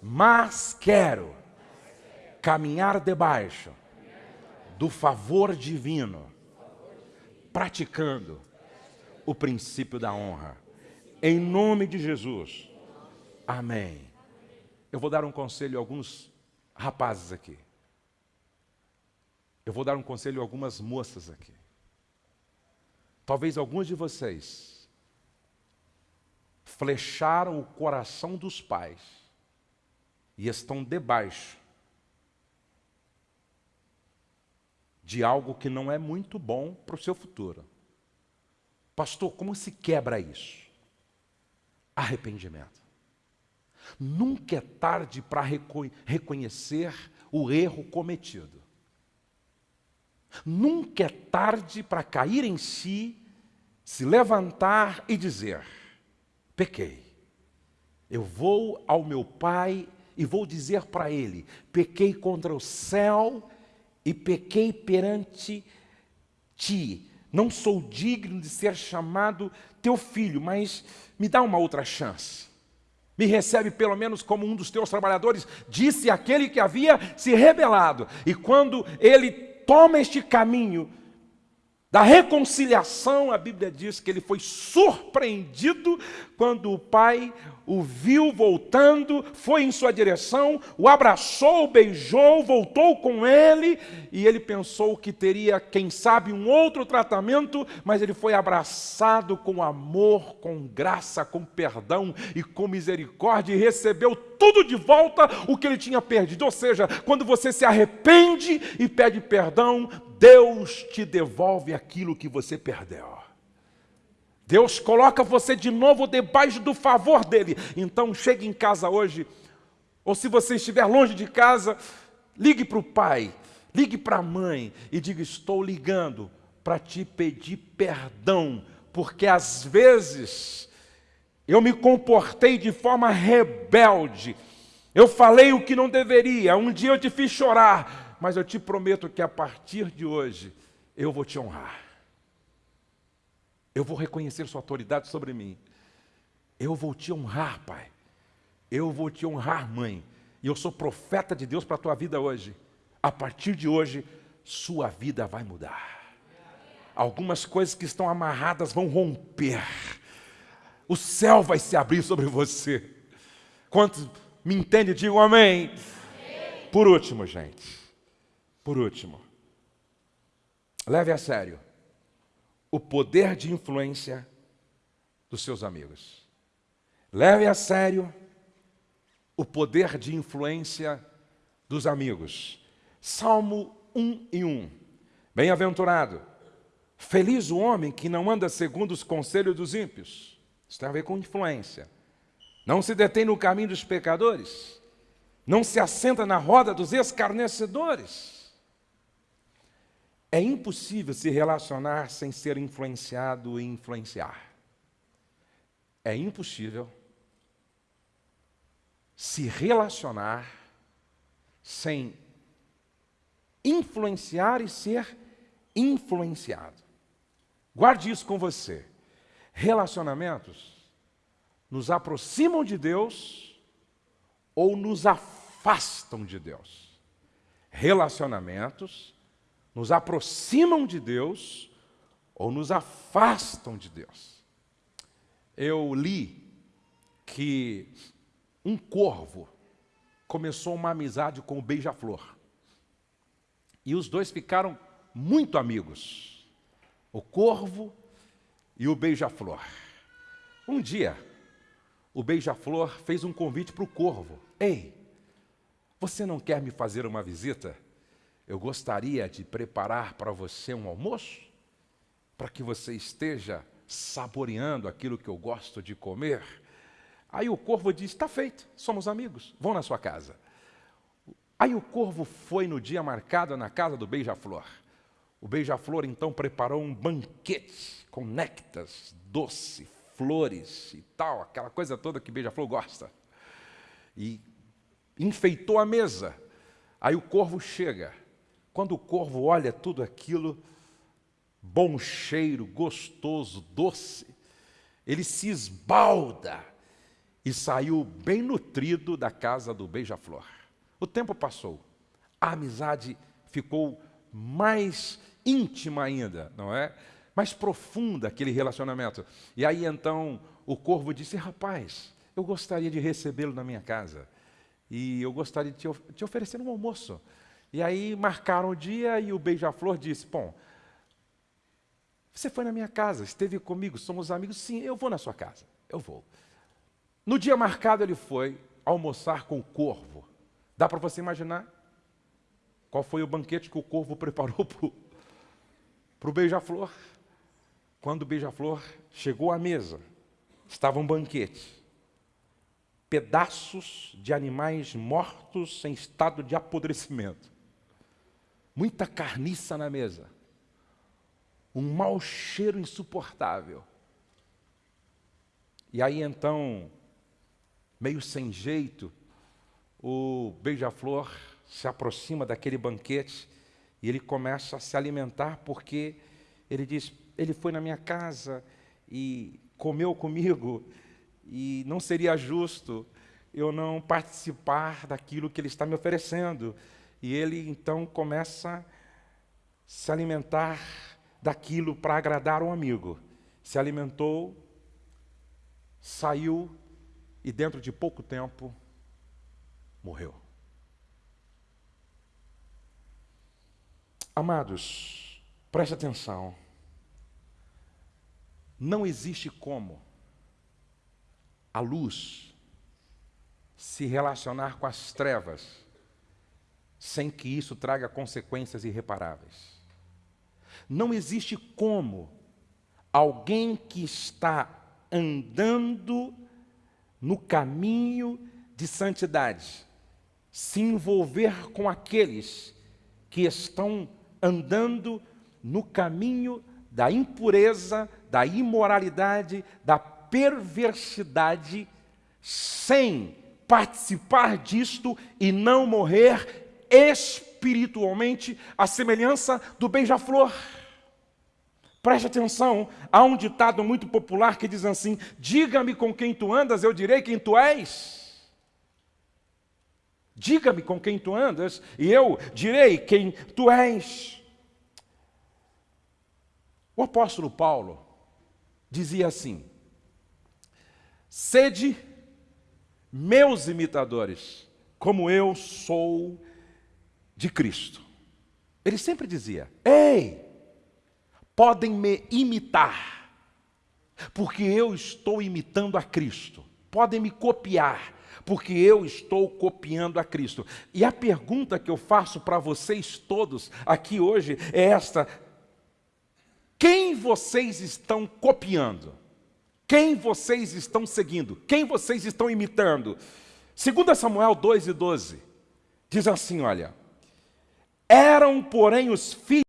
mas quero caminhar debaixo do favor divino, praticando o princípio da honra. Em nome de Jesus. Amém. Eu vou dar um conselho a alguns rapazes aqui. Eu vou dar um conselho a algumas moças aqui. Talvez alguns de vocês flecharam o coração dos pais e estão debaixo de algo que não é muito bom para o seu futuro. Pastor, como se quebra isso? Arrependimento. Nunca é tarde para reco reconhecer o erro cometido. Nunca é tarde para cair em si, se levantar e dizer: pequei. Eu vou ao meu pai e vou dizer para ele: pequei contra o céu e pequei perante ti. Não sou digno de ser chamado teu filho, mas me dá uma outra chance. Me recebe pelo menos como um dos teus trabalhadores, disse aquele que havia se rebelado. E quando ele toma este caminho da reconciliação, a Bíblia diz que ele foi surpreendido quando o pai o viu voltando, foi em sua direção, o abraçou, beijou, voltou com ele, e ele pensou que teria, quem sabe, um outro tratamento, mas ele foi abraçado com amor, com graça, com perdão e com misericórdia, e recebeu tudo de volta o que ele tinha perdido. Ou seja, quando você se arrepende e pede perdão, Deus te devolve aquilo que você perdeu. Deus coloca você de novo debaixo do favor dele. Então chegue em casa hoje, ou se você estiver longe de casa, ligue para o pai, ligue para a mãe e diga: Estou ligando para te pedir perdão, porque às vezes eu me comportei de forma rebelde, eu falei o que não deveria, um dia eu te fiz chorar, mas eu te prometo que a partir de hoje eu vou te honrar. Eu vou reconhecer Sua autoridade sobre mim. Eu vou te honrar, Pai. Eu vou te honrar, mãe. E eu sou profeta de Deus para a tua vida hoje. A partir de hoje, sua vida vai mudar. Algumas coisas que estão amarradas vão romper. O céu vai se abrir sobre você. Quantos me entendem, digam amém. amém. Por último, gente. Por último. Leve a sério o poder de influência dos seus amigos. Leve a sério o poder de influência dos amigos. Salmo 1 e 1. Bem-aventurado, feliz o homem que não anda segundo os conselhos dos ímpios. Isso tem a ver com influência. Não se detém no caminho dos pecadores. Não se assenta na roda dos escarnecedores É impossível se relacionar sem ser influenciado e influenciar. É impossível se relacionar sem influenciar e ser influenciado. Guarde isso com você. Relacionamentos nos aproximam de Deus ou nos afastam de Deus. Relacionamentos nos aproximam de Deus ou nos afastam de Deus. Eu li que um corvo começou uma amizade com o beija-flor. E os dois ficaram muito amigos. O corvo e o beija-flor. Um dia, o beija-flor fez um convite para o corvo. Ei, você não quer me fazer uma visita? Eu gostaria de preparar para você um almoço, para que você esteja saboreando aquilo que eu gosto de comer. Aí o corvo disse: Está feito, somos amigos, vão na sua casa. Aí o corvo foi no dia marcado na casa do beija-flor. O beija-flor então preparou um banquete com néctares, doce, flores e tal, aquela coisa toda que beija-flor gosta. E enfeitou a mesa. Aí o corvo chega quando o corvo olha tudo aquilo, bom cheiro, gostoso, doce, ele se esbalda e saiu bem nutrido da casa do beija-flor. O tempo passou, a amizade ficou mais íntima ainda, não é? Mais profunda aquele relacionamento. E aí então o corvo disse: Rapaz, eu gostaria de recebê-lo na minha casa. E eu gostaria de te, te oferecer um almoço. E aí marcaram o dia e o beija-flor disse: Bom, você foi na minha casa, esteve comigo, somos amigos. Sim, eu vou na sua casa, eu vou. No dia marcado, ele foi almoçar com o corvo. Dá para você imaginar qual foi o banquete que o corvo preparou para o beija-flor? Quando o beija-flor chegou à mesa, estava um banquete. Pedaços de animais mortos em estado de apodrecimento muita carniça na mesa, um mau cheiro insuportável. E aí então, meio sem jeito, o beija-flor se aproxima daquele banquete e ele começa a se alimentar porque ele diz: ele foi na minha casa e comeu comigo e não seria justo eu não participar daquilo que ele está me oferecendo. E ele então começa a se alimentar daquilo para agradar um amigo. Se alimentou, saiu e dentro de pouco tempo morreu. Amados, preste atenção. Não existe como a luz se relacionar com as trevas sem que isso traga consequências irreparáveis. Não existe como alguém que está andando no caminho de santidade se envolver com aqueles que estão andando no caminho da impureza, da imoralidade, da perversidade, sem participar disto e não morrer espiritualmente a semelhança do beija-flor. Preste atenção, há um ditado muito popular que diz assim: Diga-me com quem tu andas, eu direi quem tu és. Diga-me com quem tu andas, e eu direi quem tu és. O apóstolo Paulo dizia assim: Sede meus imitadores, como eu sou de Cristo. Ele sempre dizia: Ei, podem me imitar, porque eu estou imitando a Cristo. Podem me copiar, porque eu estou copiando a Cristo. E a pergunta que eu faço para vocês todos aqui hoje é esta: quem vocês estão copiando? Quem vocês estão seguindo? Quem vocês estão imitando? 2 Samuel 2 e 12 diz assim: olha. Eram, porém, os filhos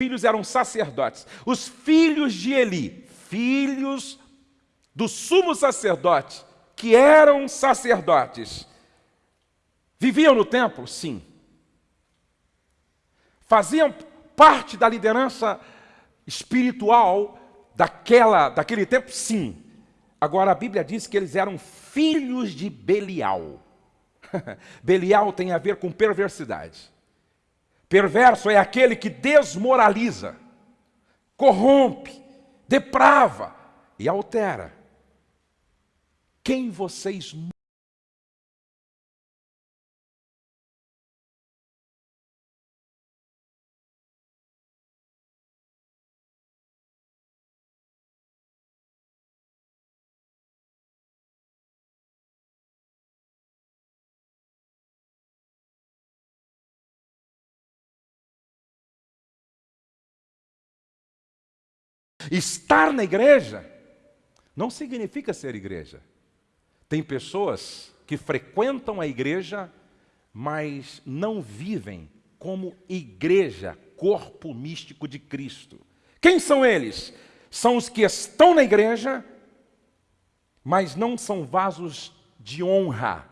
filhos eram sacerdotes. Os filhos de Eli, filhos do sumo sacerdote, que eram sacerdotes, viviam no templo? Sim. Faziam parte da liderança espiritual daquela, daquele tempo? Sim. Agora a Bíblia diz que eles eram filhos de Belial. Belial tem a ver com perversidade. Perverso é aquele que desmoraliza, corrompe, deprava e altera. Quem vocês Estar na igreja não significa ser igreja. Tem pessoas que frequentam a igreja, mas não vivem como igreja, corpo místico de Cristo. Quem são eles? São os que estão na igreja, mas não são vasos de honra,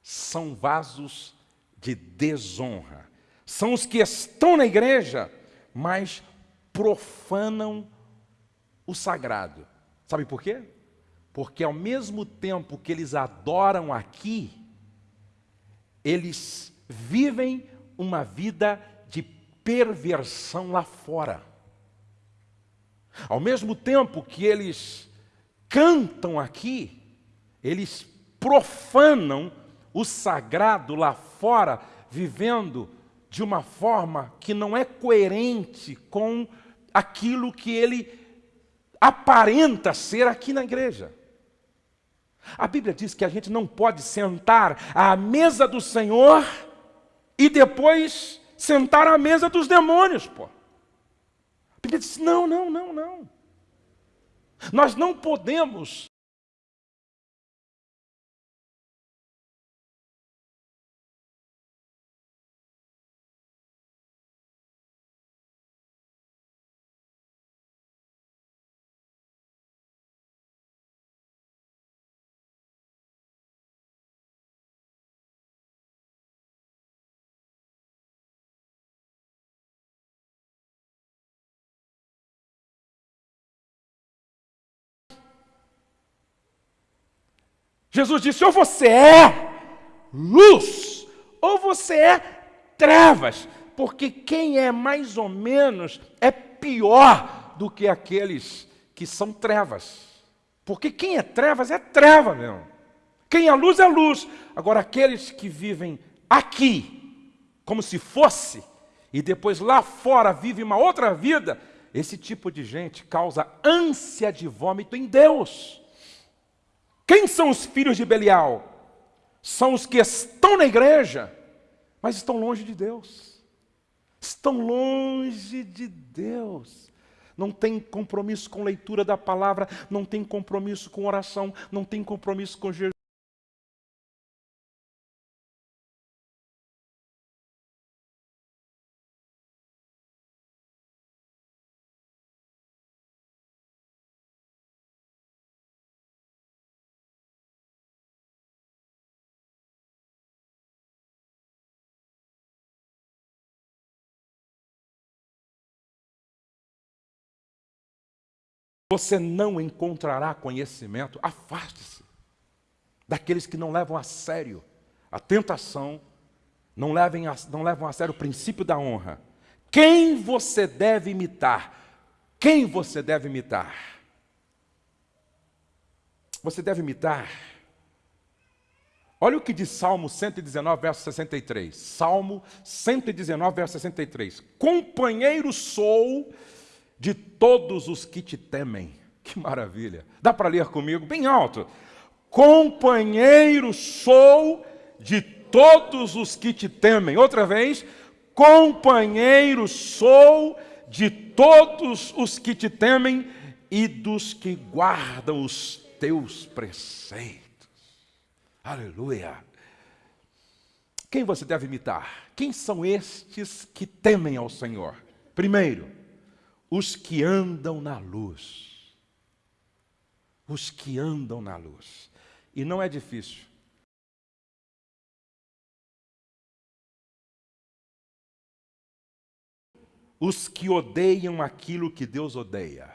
são vasos de desonra. São os que estão na igreja, mas profanam o sagrado. Sabe por quê? Porque ao mesmo tempo que eles adoram aqui, eles vivem uma vida de perversão lá fora. Ao mesmo tempo que eles cantam aqui, eles profanam o sagrado lá fora, vivendo de uma forma que não é coerente com aquilo que ele aparenta ser aqui na igreja. A Bíblia diz que a gente não pode sentar à mesa do Senhor e depois sentar à mesa dos demônios, pô. A Bíblia diz: não, não, não, não. Nós não podemos Jesus disse: ou você é luz, ou você é trevas, porque quem é mais ou menos é pior do que aqueles que são trevas. Porque quem é trevas é treva mesmo. Quem é luz é luz. Agora, aqueles que vivem aqui, como se fosse, e depois lá fora vive uma outra vida, esse tipo de gente causa ânsia de vômito em Deus. Quem são os filhos de Belial? São os que estão na igreja, mas estão longe de Deus. Estão longe de Deus. Não tem compromisso com leitura da palavra, não tem compromisso com oração, não tem compromisso com Jesus. Você não encontrará conhecimento, afaste-se daqueles que não levam a sério a tentação, não, levem a, não levam a sério o princípio da honra. Quem você deve imitar? Quem você deve imitar? Você deve imitar. Olha o que diz Salmo 119, verso 63. Salmo 119, verso 63. Companheiro sou de todos os que te temem. Que maravilha. Dá para ler comigo bem alto. Companheiro sou de todos os que te temem. Outra vez. Companheiro sou de todos os que te temem e dos que guardam os teus preceitos. Aleluia. Quem você deve imitar? Quem são estes que temem ao Senhor? Primeiro, os que andam na luz. Os que andam na luz. E não é difícil. Os que odeiam aquilo que Deus odeia.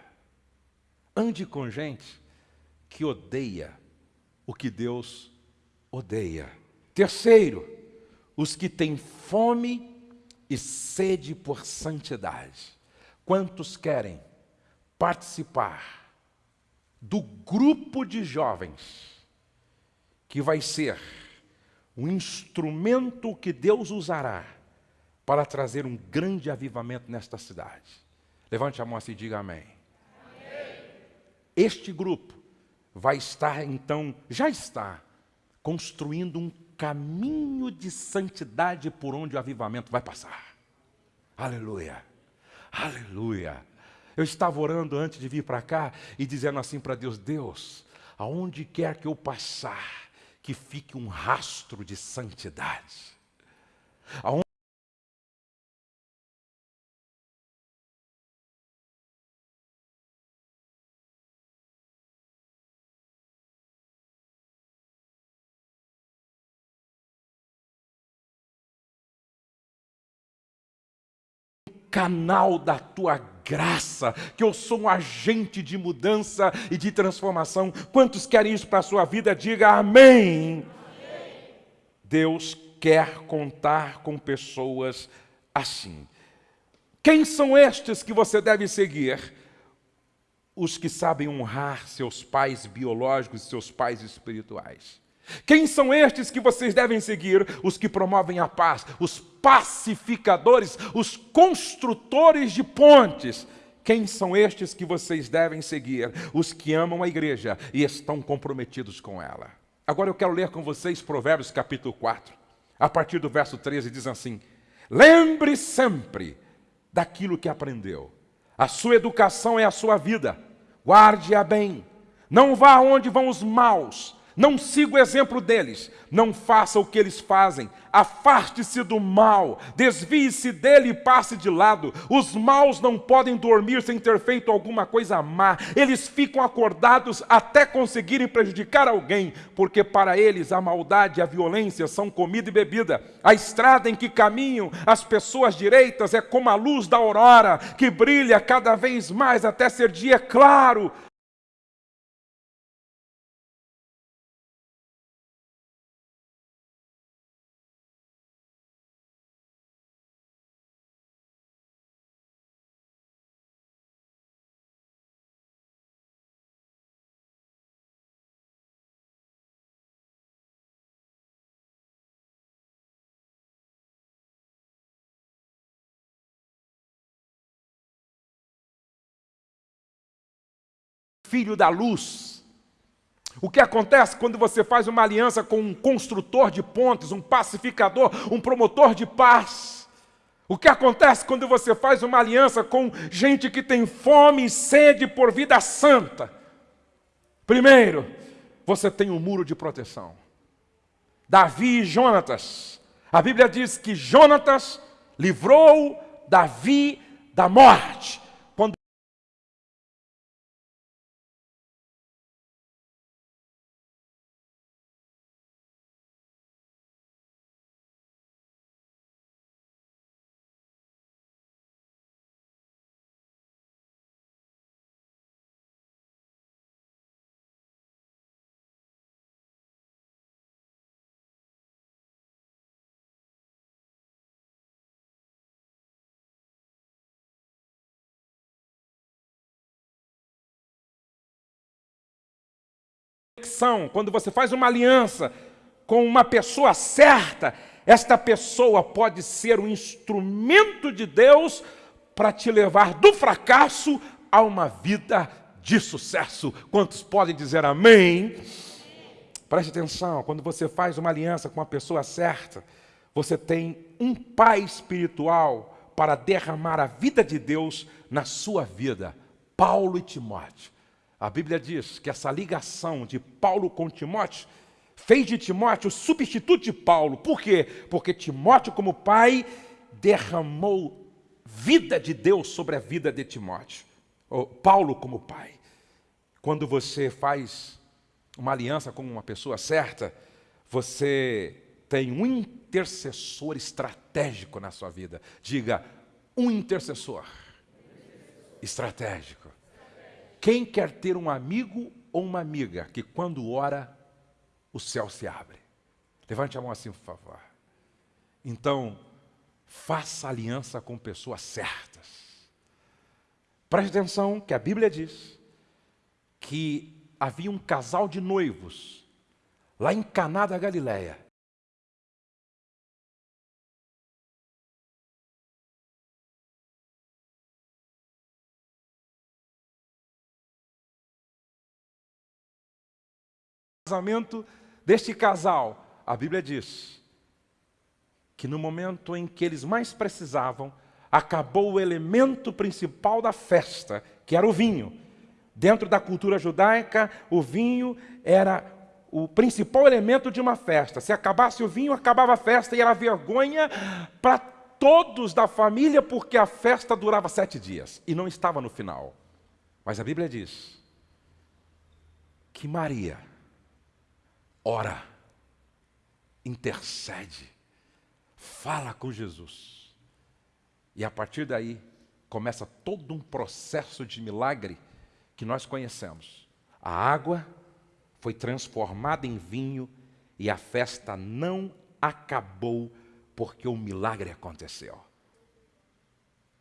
Ande com gente que odeia o que Deus odeia. Terceiro, os que têm fome e sede por santidade. Quantos querem participar do grupo de jovens que vai ser um instrumento que Deus usará para trazer um grande avivamento nesta cidade? Levante a mão assim e diga amém. amém. Este grupo vai estar, então, já está, construindo um caminho de santidade por onde o avivamento vai passar. Aleluia. Aleluia. Eu estava orando antes de vir para cá e dizendo assim para Deus: Deus, aonde quer que eu passar, que fique um rastro de santidade. Aonde canal da tua graça, que eu sou um agente de mudança e de transformação. Quantos querem isso para a sua vida? Diga amém. amém. Deus quer contar com pessoas assim. Quem são estes que você deve seguir? Os que sabem honrar seus pais biológicos e seus pais espirituais. Quem são estes que vocês devem seguir? Os que promovem a paz, os pacificadores, os construtores de pontes. Quem são estes que vocês devem seguir? Os que amam a igreja e estão comprometidos com ela. Agora eu quero ler com vocês Provérbios capítulo 4, a partir do verso 13, diz assim: Lembre sempre daquilo que aprendeu. A sua educação é a sua vida. Guarde-a bem. Não vá onde vão os maus não siga o exemplo deles, não faça o que eles fazem, afaste-se do mal, desvie-se dele e passe de lado. Os maus não podem dormir sem ter feito alguma coisa má, eles ficam acordados até conseguirem prejudicar alguém, porque para eles a maldade e a violência são comida e bebida. A estrada em que caminham as pessoas direitas é como a luz da aurora, que brilha cada vez mais até ser dia claro. Filho da luz. O que acontece quando você faz uma aliança com um construtor de pontes, um pacificador, um promotor de paz? O que acontece quando você faz uma aliança com gente que tem fome e sede por vida santa? Primeiro, você tem um muro de proteção. Davi e Jonatas. A Bíblia diz que Jonatas livrou Davi da morte. Conexão, quando você faz uma aliança com uma pessoa certa, esta pessoa pode ser um instrumento de Deus para te levar do fracasso a uma vida de sucesso. Quantos podem dizer amém? Preste atenção, quando você faz uma aliança com a pessoa certa, você tem um pai espiritual para derramar a vida de Deus na sua vida. Paulo e Timóteo. A Bíblia diz que essa ligação de Paulo com Timóteo fez de Timóteo o substituto de Paulo. Por quê? Porque Timóteo, como pai, derramou vida de Deus sobre a vida de Timóteo, ou Paulo como pai. Quando você faz uma aliança com uma pessoa certa, você tem um intercessor estratégico na sua vida. Diga, um intercessor estratégico. Quem quer ter um amigo ou uma amiga que quando ora, o céu se abre? Levante a mão assim, por favor. Então, faça aliança com pessoas certas. Preste atenção que a Bíblia diz que havia um casal de noivos lá em Caná da Galileia. Casamento deste casal, a Bíblia diz que no momento em que eles mais precisavam, acabou o elemento principal da festa, que era o vinho. Dentro da cultura judaica, o vinho era o principal elemento de uma festa. Se acabasse o vinho, acabava a festa e era vergonha para todos da família, porque a festa durava sete dias e não estava no final. Mas a Bíblia diz que Maria ora, intercede, fala com Jesus. E a partir daí começa todo um processo de milagre que nós conhecemos. A água foi transformada em vinho e a festa não acabou porque o milagre aconteceu.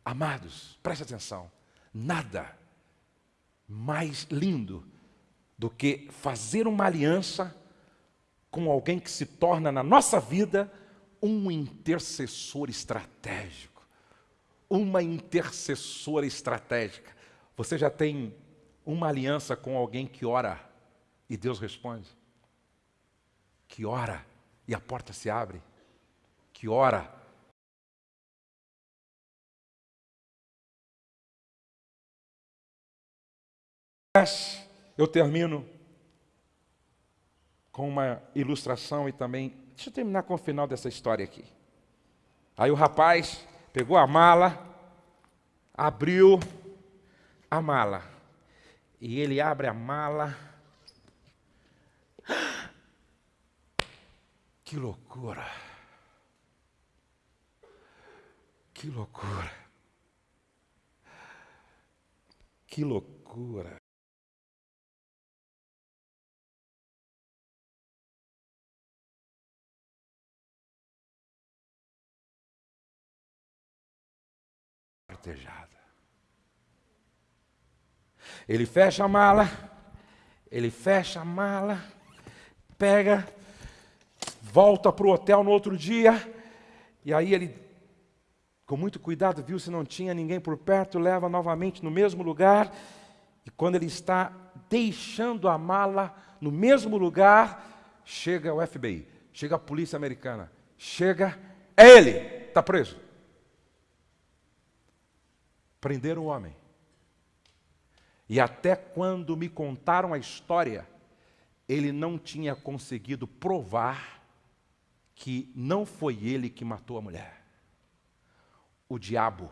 Amados, preste atenção, nada mais lindo do que fazer uma aliança com alguém que se torna na nossa vida um intercessor estratégico. Uma intercessora estratégica. Você já tem uma aliança com alguém que ora e Deus responde? Que ora e a porta se abre? Que ora eu termino com uma ilustração e também. Deixa eu terminar com o final dessa história aqui. Aí o rapaz pegou a mala, abriu a mala. E ele abre a mala. Que loucura! Que loucura! Que loucura! Ele fecha a mala, ele fecha a mala, pega, volta para o hotel no outro dia, e aí ele, com muito cuidado, viu se não tinha ninguém por perto, leva novamente no mesmo lugar, e quando ele está deixando a mala no mesmo lugar, chega o FBI, chega a polícia americana, chega, é ele, está preso. Prenderam o homem. E até quando me contaram a história, ele não tinha conseguido provar que não foi ele que matou a mulher. O diabo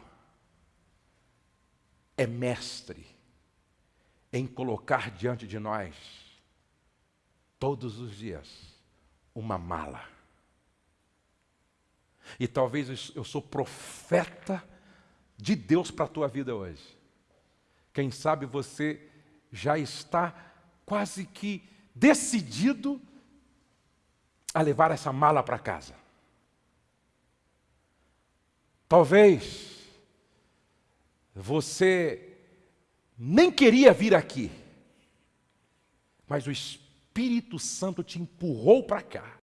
é mestre em colocar diante de nós, todos os dias, uma mala. E talvez eu sou profeta de Deus para a tua vida hoje. Quem sabe você já está quase que decidido a levar essa mala para casa. Talvez você nem queria vir aqui, mas o Espírito Santo te empurrou para cá.